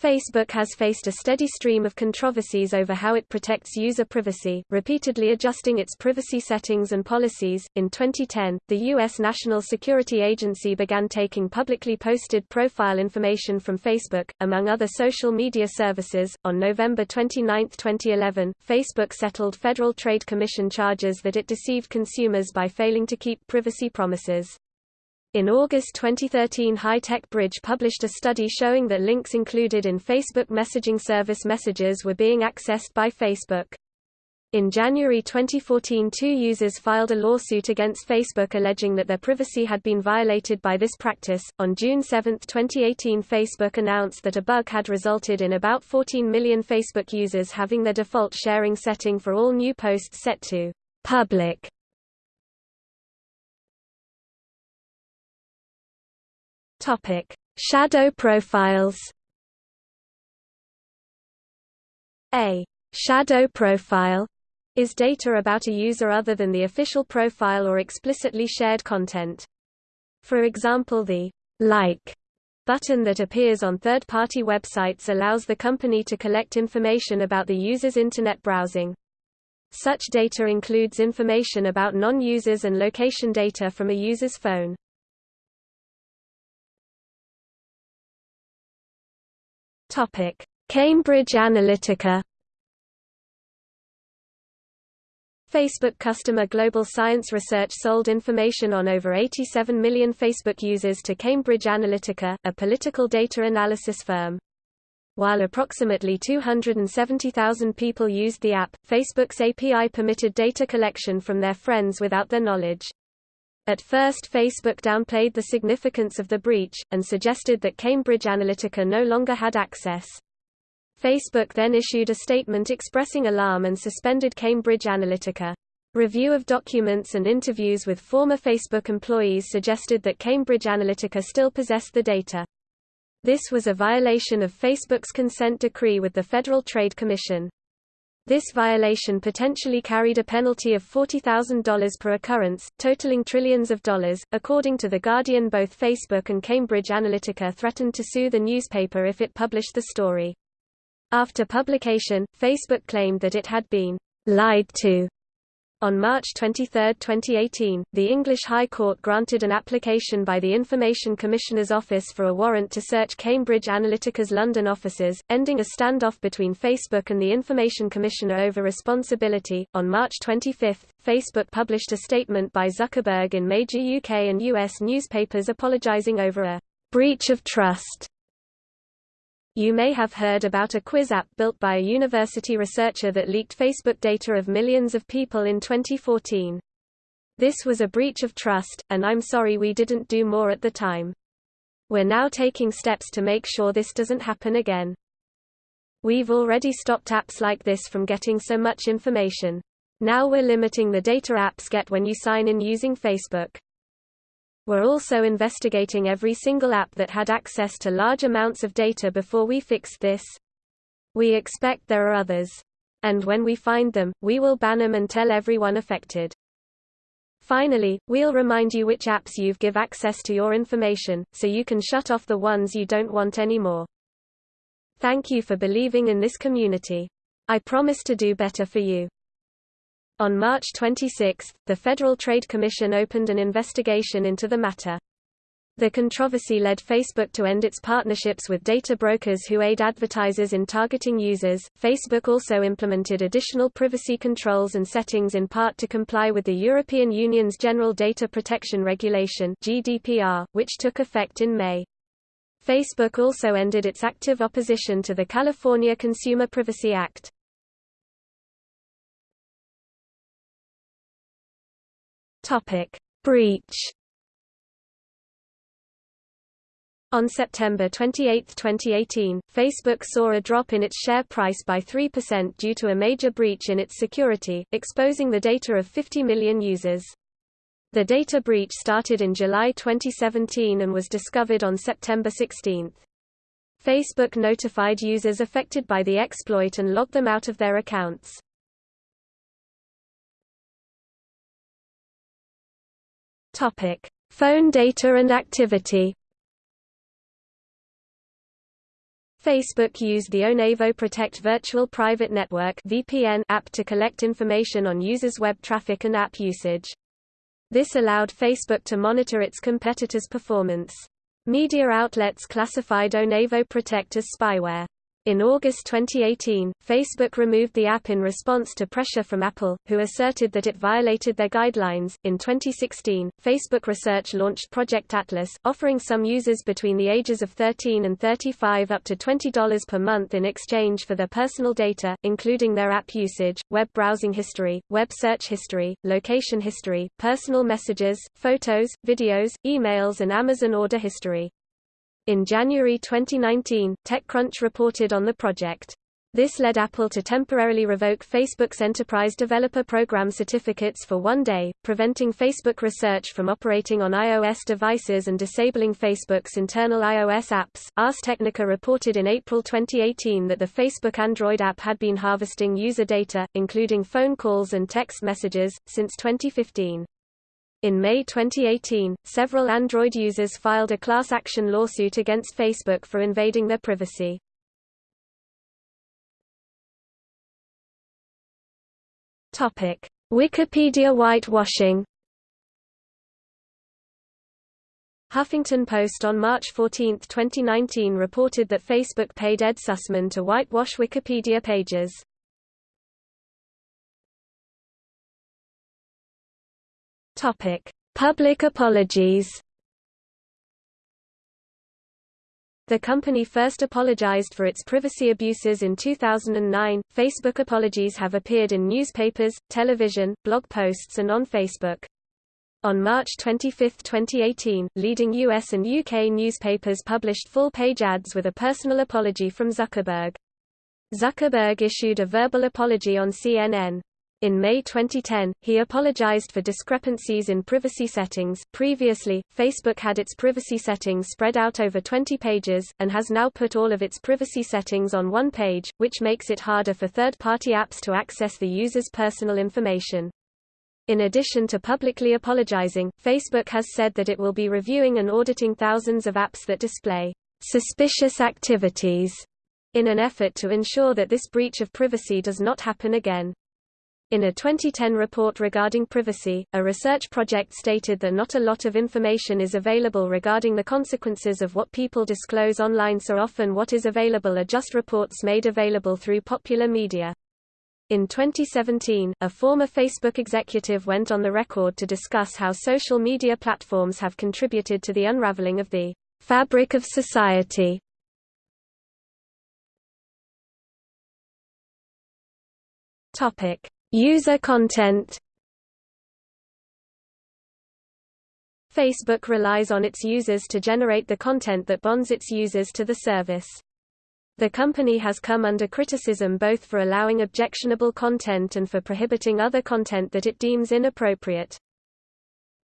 Facebook has faced a steady stream of controversies over how it protects user privacy, repeatedly adjusting its privacy settings and policies. In 2010, the U.S. National Security Agency began taking publicly posted profile information from Facebook, among other social media services. On November 29, 2011, Facebook settled Federal Trade Commission charges that it deceived consumers by failing to keep privacy promises. In August 2013 High Tech Bridge published a study showing that links included in Facebook messaging service messages were being accessed by Facebook. In January 2014 two users filed a lawsuit against Facebook alleging that their privacy had been violated by this practice. On June 7, 2018 Facebook announced that a bug had resulted in about 14 million Facebook users having their default sharing setting for all new posts set to public Topic: Shadow profiles. A shadow profile is data about a user other than the official profile or explicitly shared content. For example the like button that appears on third-party websites allows the company to collect information about the user's internet browsing. Such data includes information about non-users and location data from a user's phone. Topic: Cambridge Analytica. Facebook customer Global Science Research sold information on over 87 million Facebook users to Cambridge Analytica, a political data analysis firm. While approximately 270,000 people used the app, Facebook's API permitted data collection from their friends without their knowledge. At first Facebook downplayed the significance of the breach, and suggested that Cambridge Analytica no longer had access. Facebook then issued a statement expressing alarm and suspended Cambridge Analytica. Review of documents and interviews with former Facebook employees suggested that Cambridge Analytica still possessed the data. This was a violation of Facebook's consent decree with the Federal Trade Commission. This violation potentially carried a penalty of $40,000 per occurrence, totaling trillions of dollars. According to The Guardian, both Facebook and Cambridge Analytica threatened to sue the newspaper if it published the story. After publication, Facebook claimed that it had been lied to on March 23, 2018, the English High Court granted an application by the Information Commissioner's Office for a warrant to search Cambridge Analytica's London offices, ending a standoff between Facebook and the Information Commissioner over responsibility. On March 25, Facebook published a statement by Zuckerberg in major UK and US newspapers apologizing over a breach of trust you may have heard about a quiz app built by a university researcher that leaked Facebook data of millions of people in 2014. This was a breach of trust, and I'm sorry we didn't do more at the time. We're now taking steps to make sure this doesn't happen again. We've already stopped apps like this from getting so much information. Now we're limiting the data apps get when you sign in using Facebook. We're also investigating every single app that had access to large amounts of data before we fixed this. We expect there are others. And when we find them, we will ban them and tell everyone affected. Finally, we'll remind you which apps you've give access to your information, so you can shut off the ones you don't want anymore. Thank you for believing in this community. I promise to do better for you. On March 26, the Federal Trade Commission opened an investigation into the matter. The controversy led Facebook to end its partnerships with data brokers who aid advertisers in targeting users. Facebook also implemented additional privacy controls and settings in part to comply with the European Union's General Data Protection Regulation (GDPR), which took effect in May. Facebook also ended its active opposition to the California Consumer Privacy Act. Topic: Breach On September 28, 2018, Facebook saw a drop in its share price by 3% due to a major breach in its security, exposing the data of 50 million users. The data breach started in July 2017 and was discovered on September 16. Facebook notified users affected by the exploit and logged them out of their accounts. Topic: Phone data and activity. Facebook used the Onavo Protect Virtual Private Network (VPN) app to collect information on users' web traffic and app usage. This allowed Facebook to monitor its competitors' performance. Media outlets classified Onavo Protect as spyware. In August 2018, Facebook removed the app in response to pressure from Apple, who asserted that it violated their guidelines. In 2016, Facebook Research launched Project Atlas, offering some users between the ages of 13 and 35 up to $20 per month in exchange for their personal data, including their app usage, web browsing history, web search history, location history, personal messages, photos, videos, emails, and Amazon order history. In January 2019, TechCrunch reported on the project. This led Apple to temporarily revoke Facebook's Enterprise Developer Program certificates for one day, preventing Facebook Research from operating on iOS devices and disabling Facebook's internal iOS apps. Ars Technica reported in April 2018 that the Facebook Android app had been harvesting user data, including phone calls and text messages, since 2015. In May 2018, several Android users filed a class action lawsuit against Facebook for invading their privacy. Topic: Wikipedia whitewashing. Huffington Post on March 14, 2019 reported that Facebook paid Ed Sussman to whitewash Wikipedia pages. Topic: Public apologies. The company first apologized for its privacy abuses in 2009. Facebook apologies have appeared in newspapers, television, blog posts and on Facebook. On March 25, 2018, leading US and UK newspapers published full-page ads with a personal apology from Zuckerberg. Zuckerberg issued a verbal apology on CNN. In May 2010, he apologized for discrepancies in privacy settings. Previously, Facebook had its privacy settings spread out over 20 pages, and has now put all of its privacy settings on one page, which makes it harder for third party apps to access the user's personal information. In addition to publicly apologizing, Facebook has said that it will be reviewing and auditing thousands of apps that display suspicious activities in an effort to ensure that this breach of privacy does not happen again. In a 2010 report regarding privacy, a research project stated that not a lot of information is available regarding the consequences of what people disclose online so often what is available are just reports made available through popular media. In 2017, a former Facebook executive went on the record to discuss how social media platforms have contributed to the unraveling of the fabric of society. Topic: User content Facebook relies on its users to generate the content that bonds its users to the service. The company has come under criticism both for allowing objectionable content and for prohibiting other content that it deems inappropriate.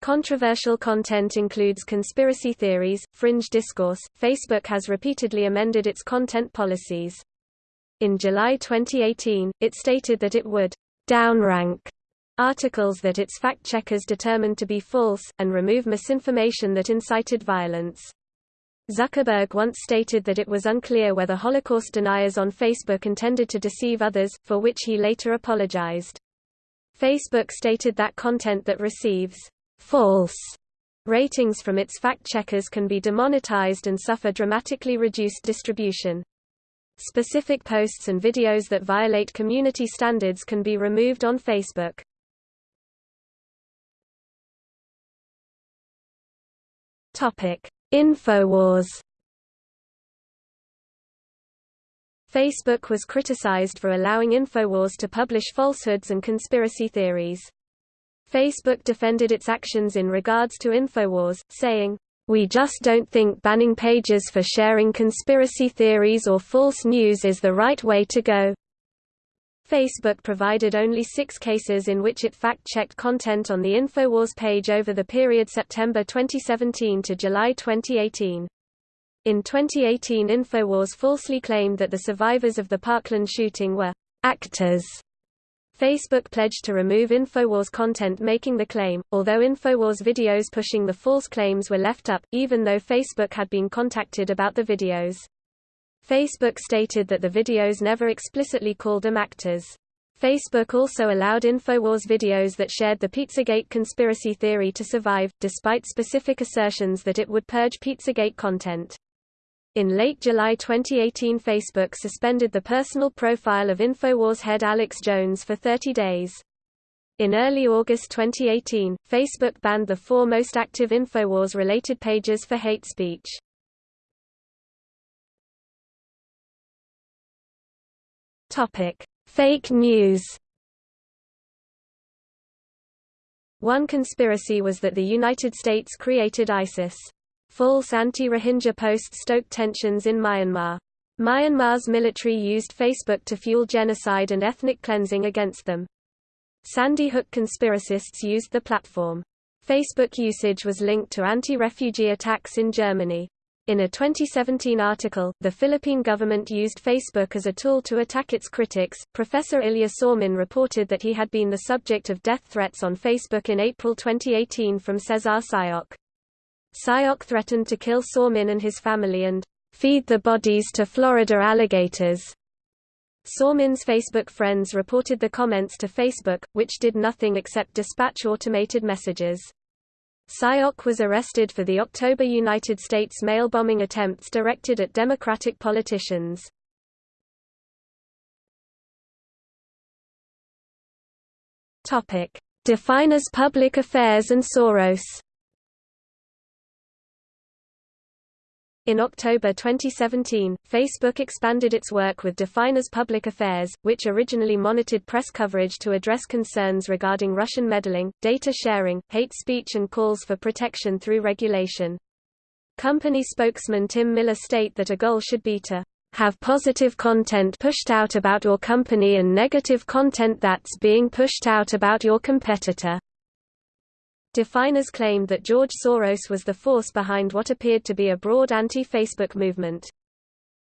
Controversial content includes conspiracy theories, fringe discourse. Facebook has repeatedly amended its content policies. In July 2018, it stated that it would downrank articles that its fact-checkers determined to be false, and remove misinformation that incited violence. Zuckerberg once stated that it was unclear whether Holocaust deniers on Facebook intended to deceive others, for which he later apologized. Facebook stated that content that receives false ratings from its fact-checkers can be demonetized and suffer dramatically reduced distribution. Specific posts and videos that violate community standards can be removed on Facebook. Topic: Infowars Facebook was criticized for allowing Infowars to publish falsehoods and conspiracy theories. Facebook defended its actions in regards to Infowars, saying, We just don't think banning pages for sharing conspiracy theories or false news is the right way to go. Facebook provided only six cases in which it fact-checked content on the Infowars page over the period September 2017 to July 2018. In 2018 Infowars falsely claimed that the survivors of the Parkland shooting were actors. Facebook pledged to remove Infowars content making the claim, although Infowars videos pushing the false claims were left up, even though Facebook had been contacted about the videos. Facebook stated that the videos never explicitly called them actors. Facebook also allowed Infowars videos that shared the Pizzagate conspiracy theory to survive, despite specific assertions that it would purge Pizzagate content. In late July 2018 Facebook suspended the personal profile of Infowars head Alex Jones for 30 days. In early August 2018, Facebook banned the four most active Infowars-related pages for hate speech. Fake news. One conspiracy was that the United States created ISIS. False anti-Rohingya posts stoked tensions in Myanmar. Myanmar's military used Facebook to fuel genocide and ethnic cleansing against them. Sandy Hook conspiracists used the platform. Facebook usage was linked to anti-refugee attacks in Germany. In a 2017 article, the Philippine government used Facebook as a tool to attack its critics. Professor Ilya Somin reported that he had been the subject of death threats on Facebook in April 2018 from Cesar Sayoc. Sayoc threatened to kill Somin and his family and feed the bodies to Florida alligators. Somin's Facebook friends reported the comments to Facebook, which did nothing except dispatch automated messages. Sayoc was arrested for the October United States mail bombing attempts directed at Democratic politicians. Definers Public Affairs and Soros In October 2017, Facebook expanded its work with Definers Public Affairs, which originally monitored press coverage to address concerns regarding Russian meddling, data sharing, hate speech and calls for protection through regulation. Company spokesman Tim Miller state that a goal should be to have positive content pushed out about your company and negative content that's being pushed out about your competitor. Definers claimed that George Soros was the force behind what appeared to be a broad anti-Facebook movement.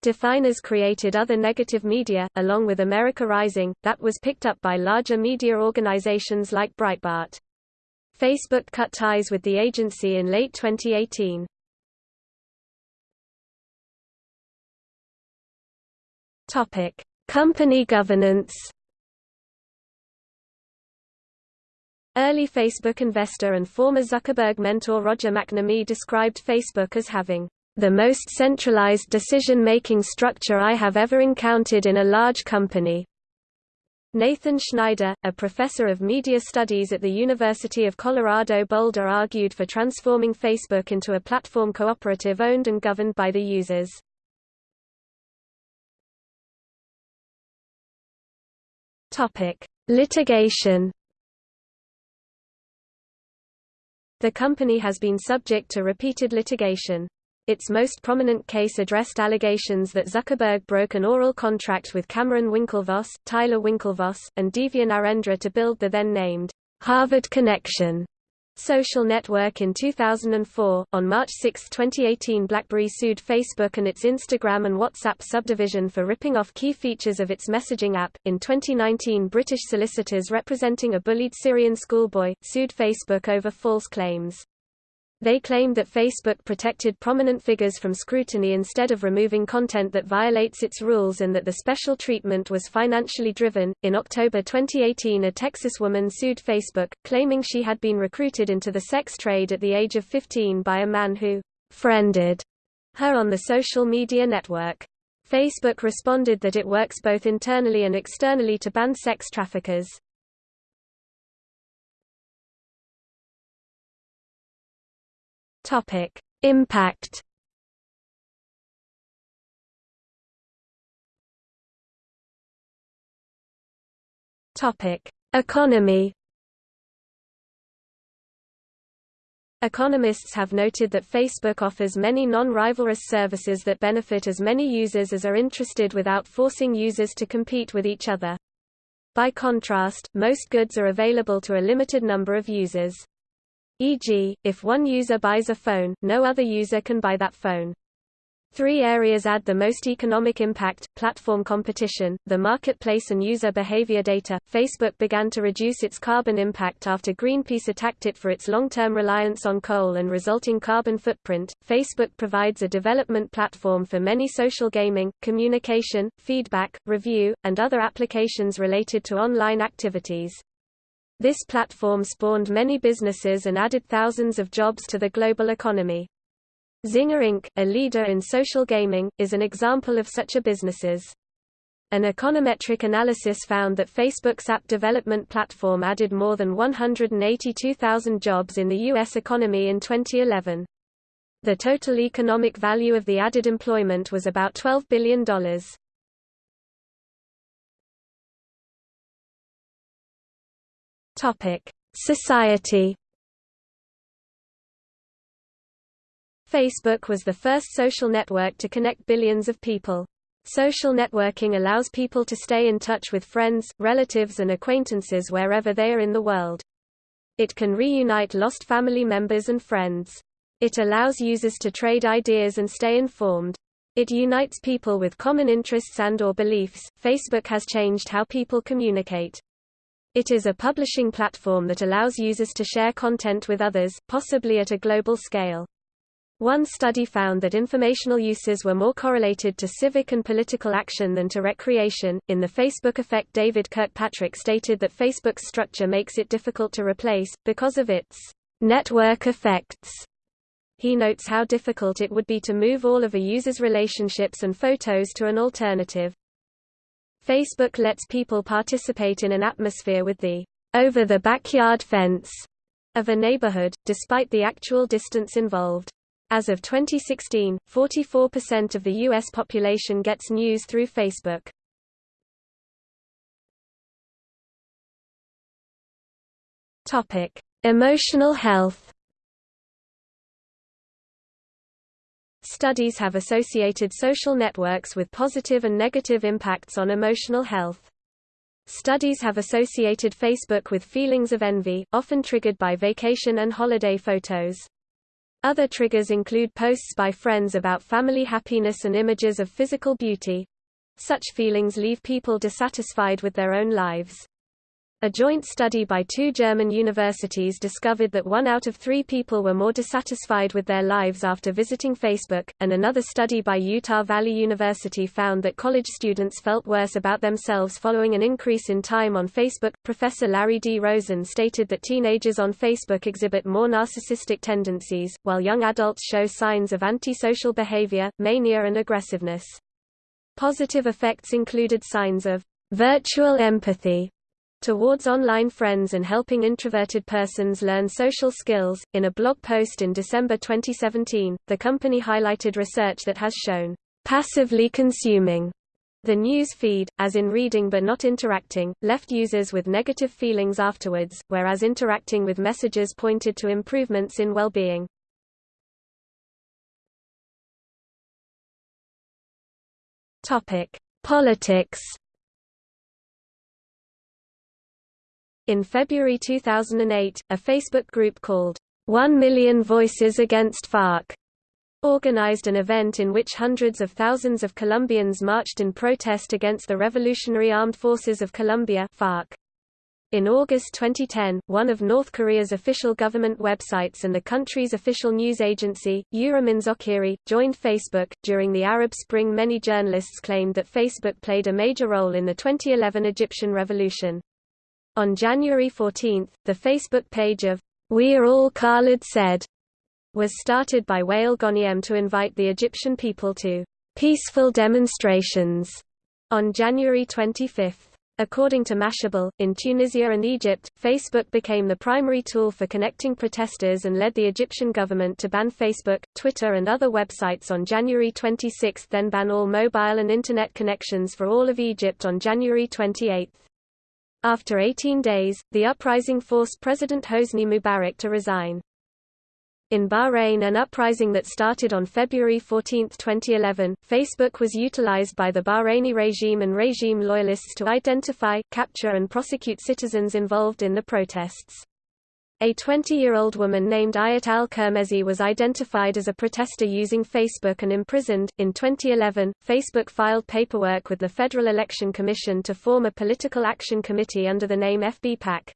Definers created other negative media, along with America Rising, that was picked up by larger media organizations like Breitbart. Facebook cut ties with the agency in late 2018. Topic: Company governance. Early Facebook investor and former Zuckerberg mentor Roger McNamee described Facebook as having the most centralized decision-making structure I have ever encountered in a large company. Nathan Schneider, a professor of media studies at the University of Colorado Boulder argued for transforming Facebook into a platform cooperative owned and governed by the users. Litigation The company has been subject to repeated litigation. Its most prominent case addressed allegations that Zuckerberg broke an oral contract with Cameron Winklevoss, Tyler Winklevoss, and Divya Narendra to build the then-named Harvard Connection social network in 2004. On March 6, 2018, BlackBerry sued Facebook and its Instagram and WhatsApp subdivision for ripping off key features of its messaging app. In 2019, British solicitors representing a bullied Syrian schoolboy sued Facebook over false claims. They claimed that Facebook protected prominent figures from scrutiny instead of removing content that violates its rules and that the special treatment was financially driven. In October 2018, a Texas woman sued Facebook, claiming she had been recruited into the sex trade at the age of 15 by a man who friended her on the social media network. Facebook responded that it works both internally and externally to ban sex traffickers. Topic: Impact. Topic: Economy. Economists have noted that Facebook offers many non-rivalrous services that benefit as many users as are interested without forcing users to compete with each other. By contrast, most goods are available to a limited number of users. E.g., if one user buys a phone, no other user can buy that phone. Three areas add the most economic impact, platform competition, the marketplace and user behavior data. Facebook began to reduce its carbon impact after Greenpeace attacked it for its long-term reliance on coal and resulting carbon footprint. Facebook provides a development platform for many social gaming, communication, feedback, review, and other applications related to online activities. This platform spawned many businesses and added thousands of jobs to the global economy. Zynga Inc., a leader in social gaming, is an example of such a businesses. An econometric analysis found that Facebook's app development platform added more than 182,000 jobs in the U.S. economy in 2011. The total economic value of the added employment was about $12 billion. Society. Facebook was the first social network to connect billions of people. Social networking allows people to stay in touch with friends, relatives and acquaintances wherever they are in the world. It can reunite lost family members and friends. It allows users to trade ideas and stay informed. It unites people with common interests and or beliefs. Facebook has changed how people communicate. It is a publishing platform that allows users to share content with others, possibly at a global scale. One study found that informational uses were more correlated to civic and political action than to recreation. In the Facebook effect, David Kirkpatrick stated that Facebook's structure makes it difficult to replace, because of its network effects. He notes how difficult it would be to move all of a user's relationships and photos to an alternative. Facebook lets people participate in an atmosphere with the over the backyard fence of a neighborhood, despite the actual distance involved. As of 2016, 44% of the U.S. population gets news through Facebook. Emotional health. Studies have associated social networks with positive and negative impacts on emotional health. Studies have associated Facebook with feelings of envy, often triggered by vacation and holiday photos. Other triggers include posts by friends about family happiness and images of physical beauty. Such feelings leave people dissatisfied with their own lives. A joint study by two German universities discovered that one out of three people were more dissatisfied with their lives after visiting Facebook, and another study by Utah Valley University found that college students felt worse about themselves following an increase in time on Facebook. Professor Larry D. Rosen stated that teenagers on Facebook exhibit more narcissistic tendencies, while young adults show signs of antisocial behavior, mania, and aggressiveness. Positive effects included signs of virtual empathy towards online friends and helping introverted persons learn social skills. In a blog post in December 2017, the company highlighted research that has shown passively consuming the news feed, as in reading but not interacting, left users with negative feelings afterwards, whereas interacting with messages pointed to improvements in well-being. Topic: Politics In February 2008, a Facebook group called 1 Million Voices Against FARC organized an event in which hundreds of thousands of Colombians marched in protest against the Revolutionary Armed Forces of Colombia FARC. In August 2010, one of North Korea's official government websites and the country's official news agency, Uriminzokkiri, joined Facebook. During the Arab Spring, many journalists claimed that Facebook played a major role in the 2011 Egyptian revolution. On January 14, the Facebook page of We're All Khalid Said was started by Wael Ghonim to invite the Egyptian people to peaceful demonstrations on January 25. According to Mashable, in Tunisia and Egypt, Facebook became the primary tool for connecting protesters and led the Egyptian government to ban Facebook, Twitter and other websites on January 26 then ban all mobile and Internet connections for all of Egypt on January 28. After 18 days, the uprising forced President Hosni Mubarak to resign. In Bahrain an uprising that started on February 14, 2011, Facebook was utilized by the Bahraini regime and regime loyalists to identify, capture and prosecute citizens involved in the protests. A 20-year-old woman named Ayat al-Qurmezi was identified as a protester using Facebook and imprisoned. In 2011, Facebook filed paperwork with the Federal Election Commission to form a political action committee under the name FB-PAC.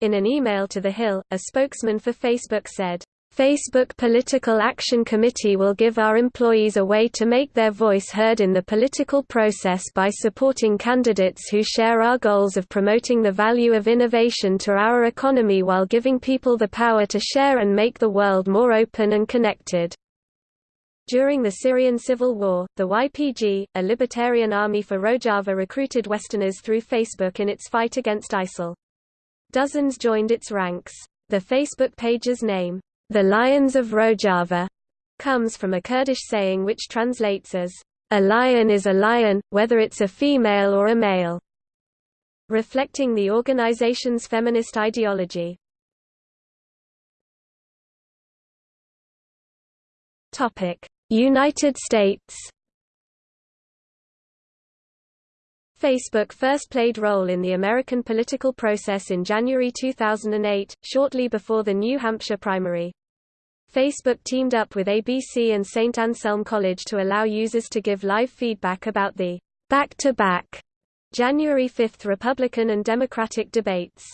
In an email to The Hill, a spokesman for Facebook said, Facebook Political Action Committee will give our employees a way to make their voice heard in the political process by supporting candidates who share our goals of promoting the value of innovation to our economy while giving people the power to share and make the world more open and connected. During the Syrian civil war, the YPG, a libertarian army for Rojava recruited Westerners through Facebook in its fight against ISIL. Dozens joined its ranks. The Facebook page's name, the Lions of Rojava comes from a Kurdish saying which translates as, a lion is a lion, whether it's a female or a male, reflecting the organization's feminist ideology. United States Facebook first played role in the American political process in January 2008, shortly before the New Hampshire primary. Facebook teamed up with ABC and St. Anselm College to allow users to give live feedback about the back-to-back -back January 5 Republican and Democratic debates.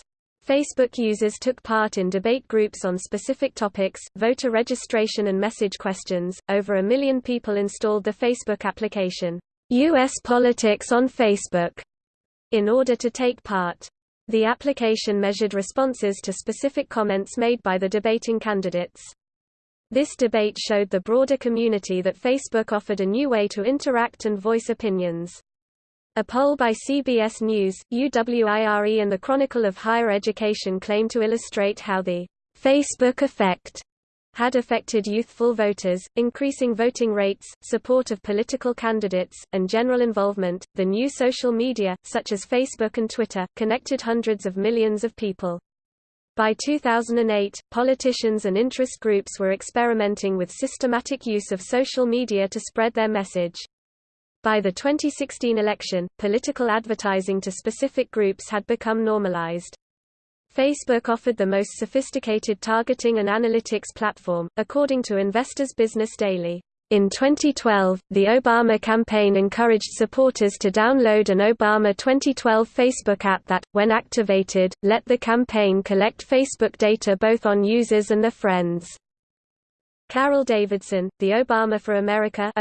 Facebook users took part in debate groups on specific topics, voter registration and message questions. Over a million people installed the Facebook application, US Politics on Facebook, in order to take part. The application measured responses to specific comments made by the debating candidates. This debate showed the broader community that Facebook offered a new way to interact and voice opinions. A poll by CBS News, UWIRE and the Chronicle of Higher Education claim to illustrate how the Facebook effect had affected youthful voters, increasing voting rates, support of political candidates, and general involvement. The new social media, such as Facebook and Twitter, connected hundreds of millions of people. By 2008, politicians and interest groups were experimenting with systematic use of social media to spread their message. By the 2016 election, political advertising to specific groups had become normalized. Facebook offered the most sophisticated targeting and analytics platform, according to Investors Business Daily. In 2012, the Obama campaign encouraged supporters to download an Obama 2012 Facebook app that, when activated, let the campaign collect Facebook data both on users and their friends. Carol Davidsen, the Obama for America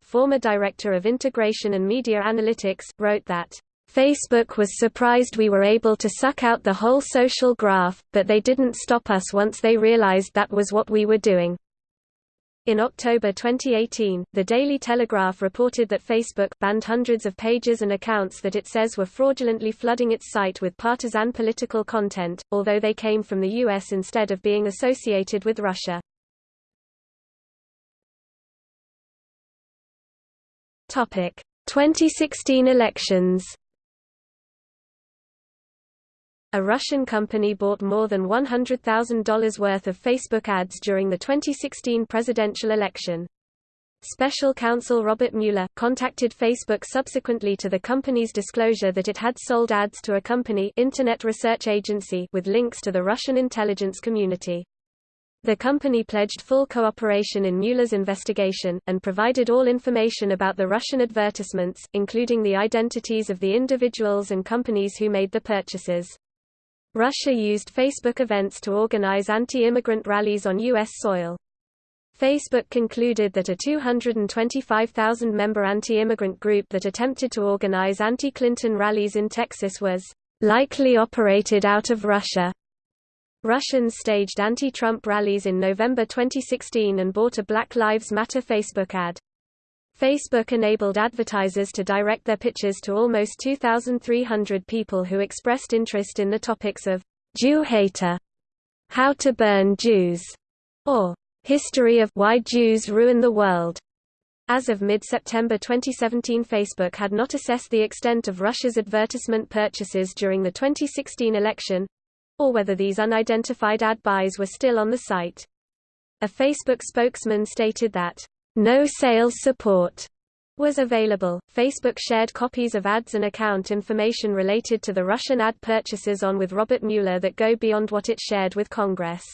former Director of Integration and Media Analytics, wrote that, Facebook was surprised we were able to suck out the whole social graph, but they didn't stop us once they realized that was what we were doing. In October 2018, The Daily Telegraph reported that Facebook banned hundreds of pages and accounts that it says were fraudulently flooding its site with partisan political content, although they came from the U.S. instead of being associated with Russia. Topic: 2016 elections a Russian company bought more than $100,000 worth of Facebook ads during the 2016 presidential election. Special counsel Robert Mueller, contacted Facebook subsequently to the company's disclosure that it had sold ads to a company Internet Research Agency with links to the Russian intelligence community. The company pledged full cooperation in Mueller's investigation, and provided all information about the Russian advertisements, including the identities of the individuals and companies who made the purchases. Russia used Facebook events to organize anti-immigrant rallies on U.S. soil. Facebook concluded that a 225,000-member anti-immigrant group that attempted to organize anti-Clinton rallies in Texas was likely operated out of Russia. Russians staged anti-Trump rallies in November 2016 and bought a Black Lives Matter Facebook ad. Facebook enabled advertisers to direct their pitches to almost 2,300 people who expressed interest in the topics of Jew hater, how to burn Jews, or History of Why Jews Ruin the World. As of mid-September 2017 Facebook had not assessed the extent of Russia's advertisement purchases during the 2016 election, or whether these unidentified ad buys were still on the site. A Facebook spokesman stated that, "...no sales support." was available. Facebook shared copies of ads and account information related to the Russian ad purchases on with Robert Mueller that go beyond what it shared with Congress.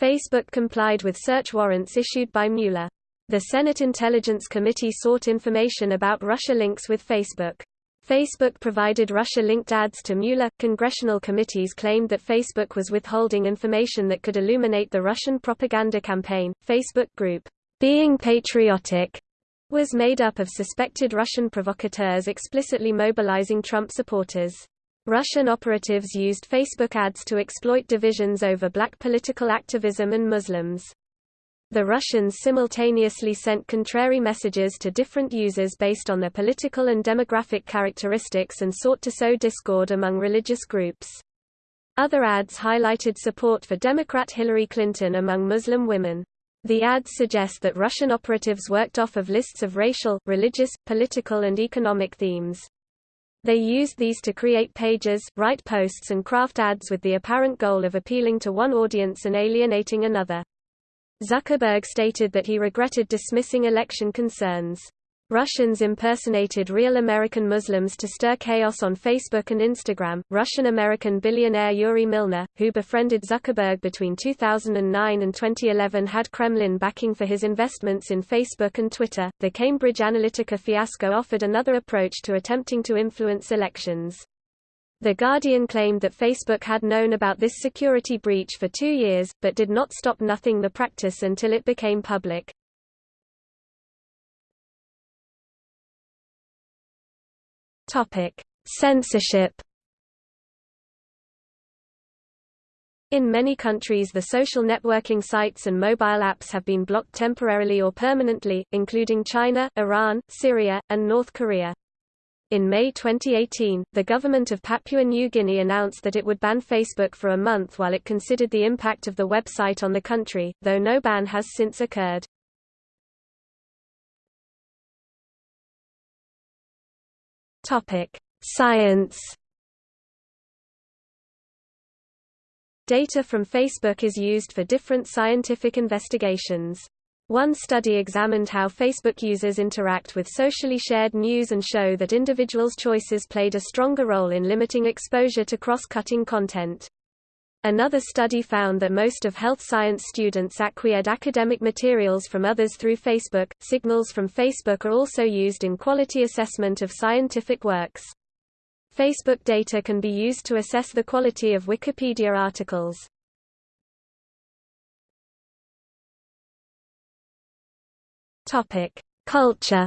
Facebook complied with search warrants issued by Mueller. The Senate Intelligence Committee sought information about Russia links with Facebook. Facebook provided Russia-linked ads to Mueller. Congressional committees claimed that Facebook was withholding information that could illuminate the Russian propaganda campaign. Facebook group, Being Patriotic, was made up of suspected Russian provocateurs explicitly mobilizing Trump supporters. Russian operatives used Facebook ads to exploit divisions over black political activism and Muslims. The Russians simultaneously sent contrary messages to different users based on their political and demographic characteristics and sought to sow discord among religious groups. Other ads highlighted support for Democrat Hillary Clinton among Muslim women. The ads suggest that Russian operatives worked off of lists of racial, religious, political and economic themes. They used these to create pages, write posts and craft ads with the apparent goal of appealing to one audience and alienating another. Zuckerberg stated that he regretted dismissing election concerns. Russians impersonated real American Muslims to stir chaos on Facebook and Instagram. Russian American billionaire Yuri Milner, who befriended Zuckerberg between 2009 and 2011, had Kremlin backing for his investments in Facebook and Twitter. The Cambridge Analytica fiasco offered another approach to attempting to influence elections. The Guardian claimed that Facebook had known about this security breach for two years, but did not stop nothing the practice until it became public. Topic: Censorship. In many countries the social networking sites and mobile apps have been blocked temporarily or permanently, including China, Iran, Syria, and North Korea. In May 2018, the government of Papua New Guinea announced that it would ban Facebook for a month while it considered the impact of the website on the country, though no ban has since occurred. Topic: Science. Data from Facebook is used for different scientific investigations. One study examined how Facebook users interact with socially shared news and show that individuals' choices played a stronger role in limiting exposure to cross-cutting content. Another study found that most of health science students acquired academic materials from others through Facebook. Signals from Facebook are also used in quality assessment of scientific works. Facebook data can be used to assess the quality of Wikipedia articles. Topic: Culture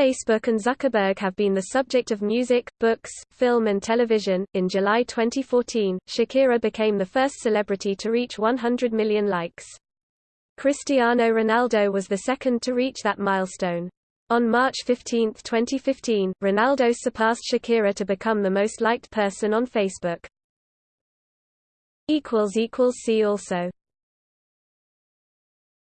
Facebook and Zuckerberg have been the subject of music, books, film and television. In July 2014, Shakira became the first celebrity to reach 100 million likes. Cristiano Ronaldo was the second to reach that milestone. On March 15, 2015, Ronaldo surpassed Shakira to become the most liked person on Facebook. See also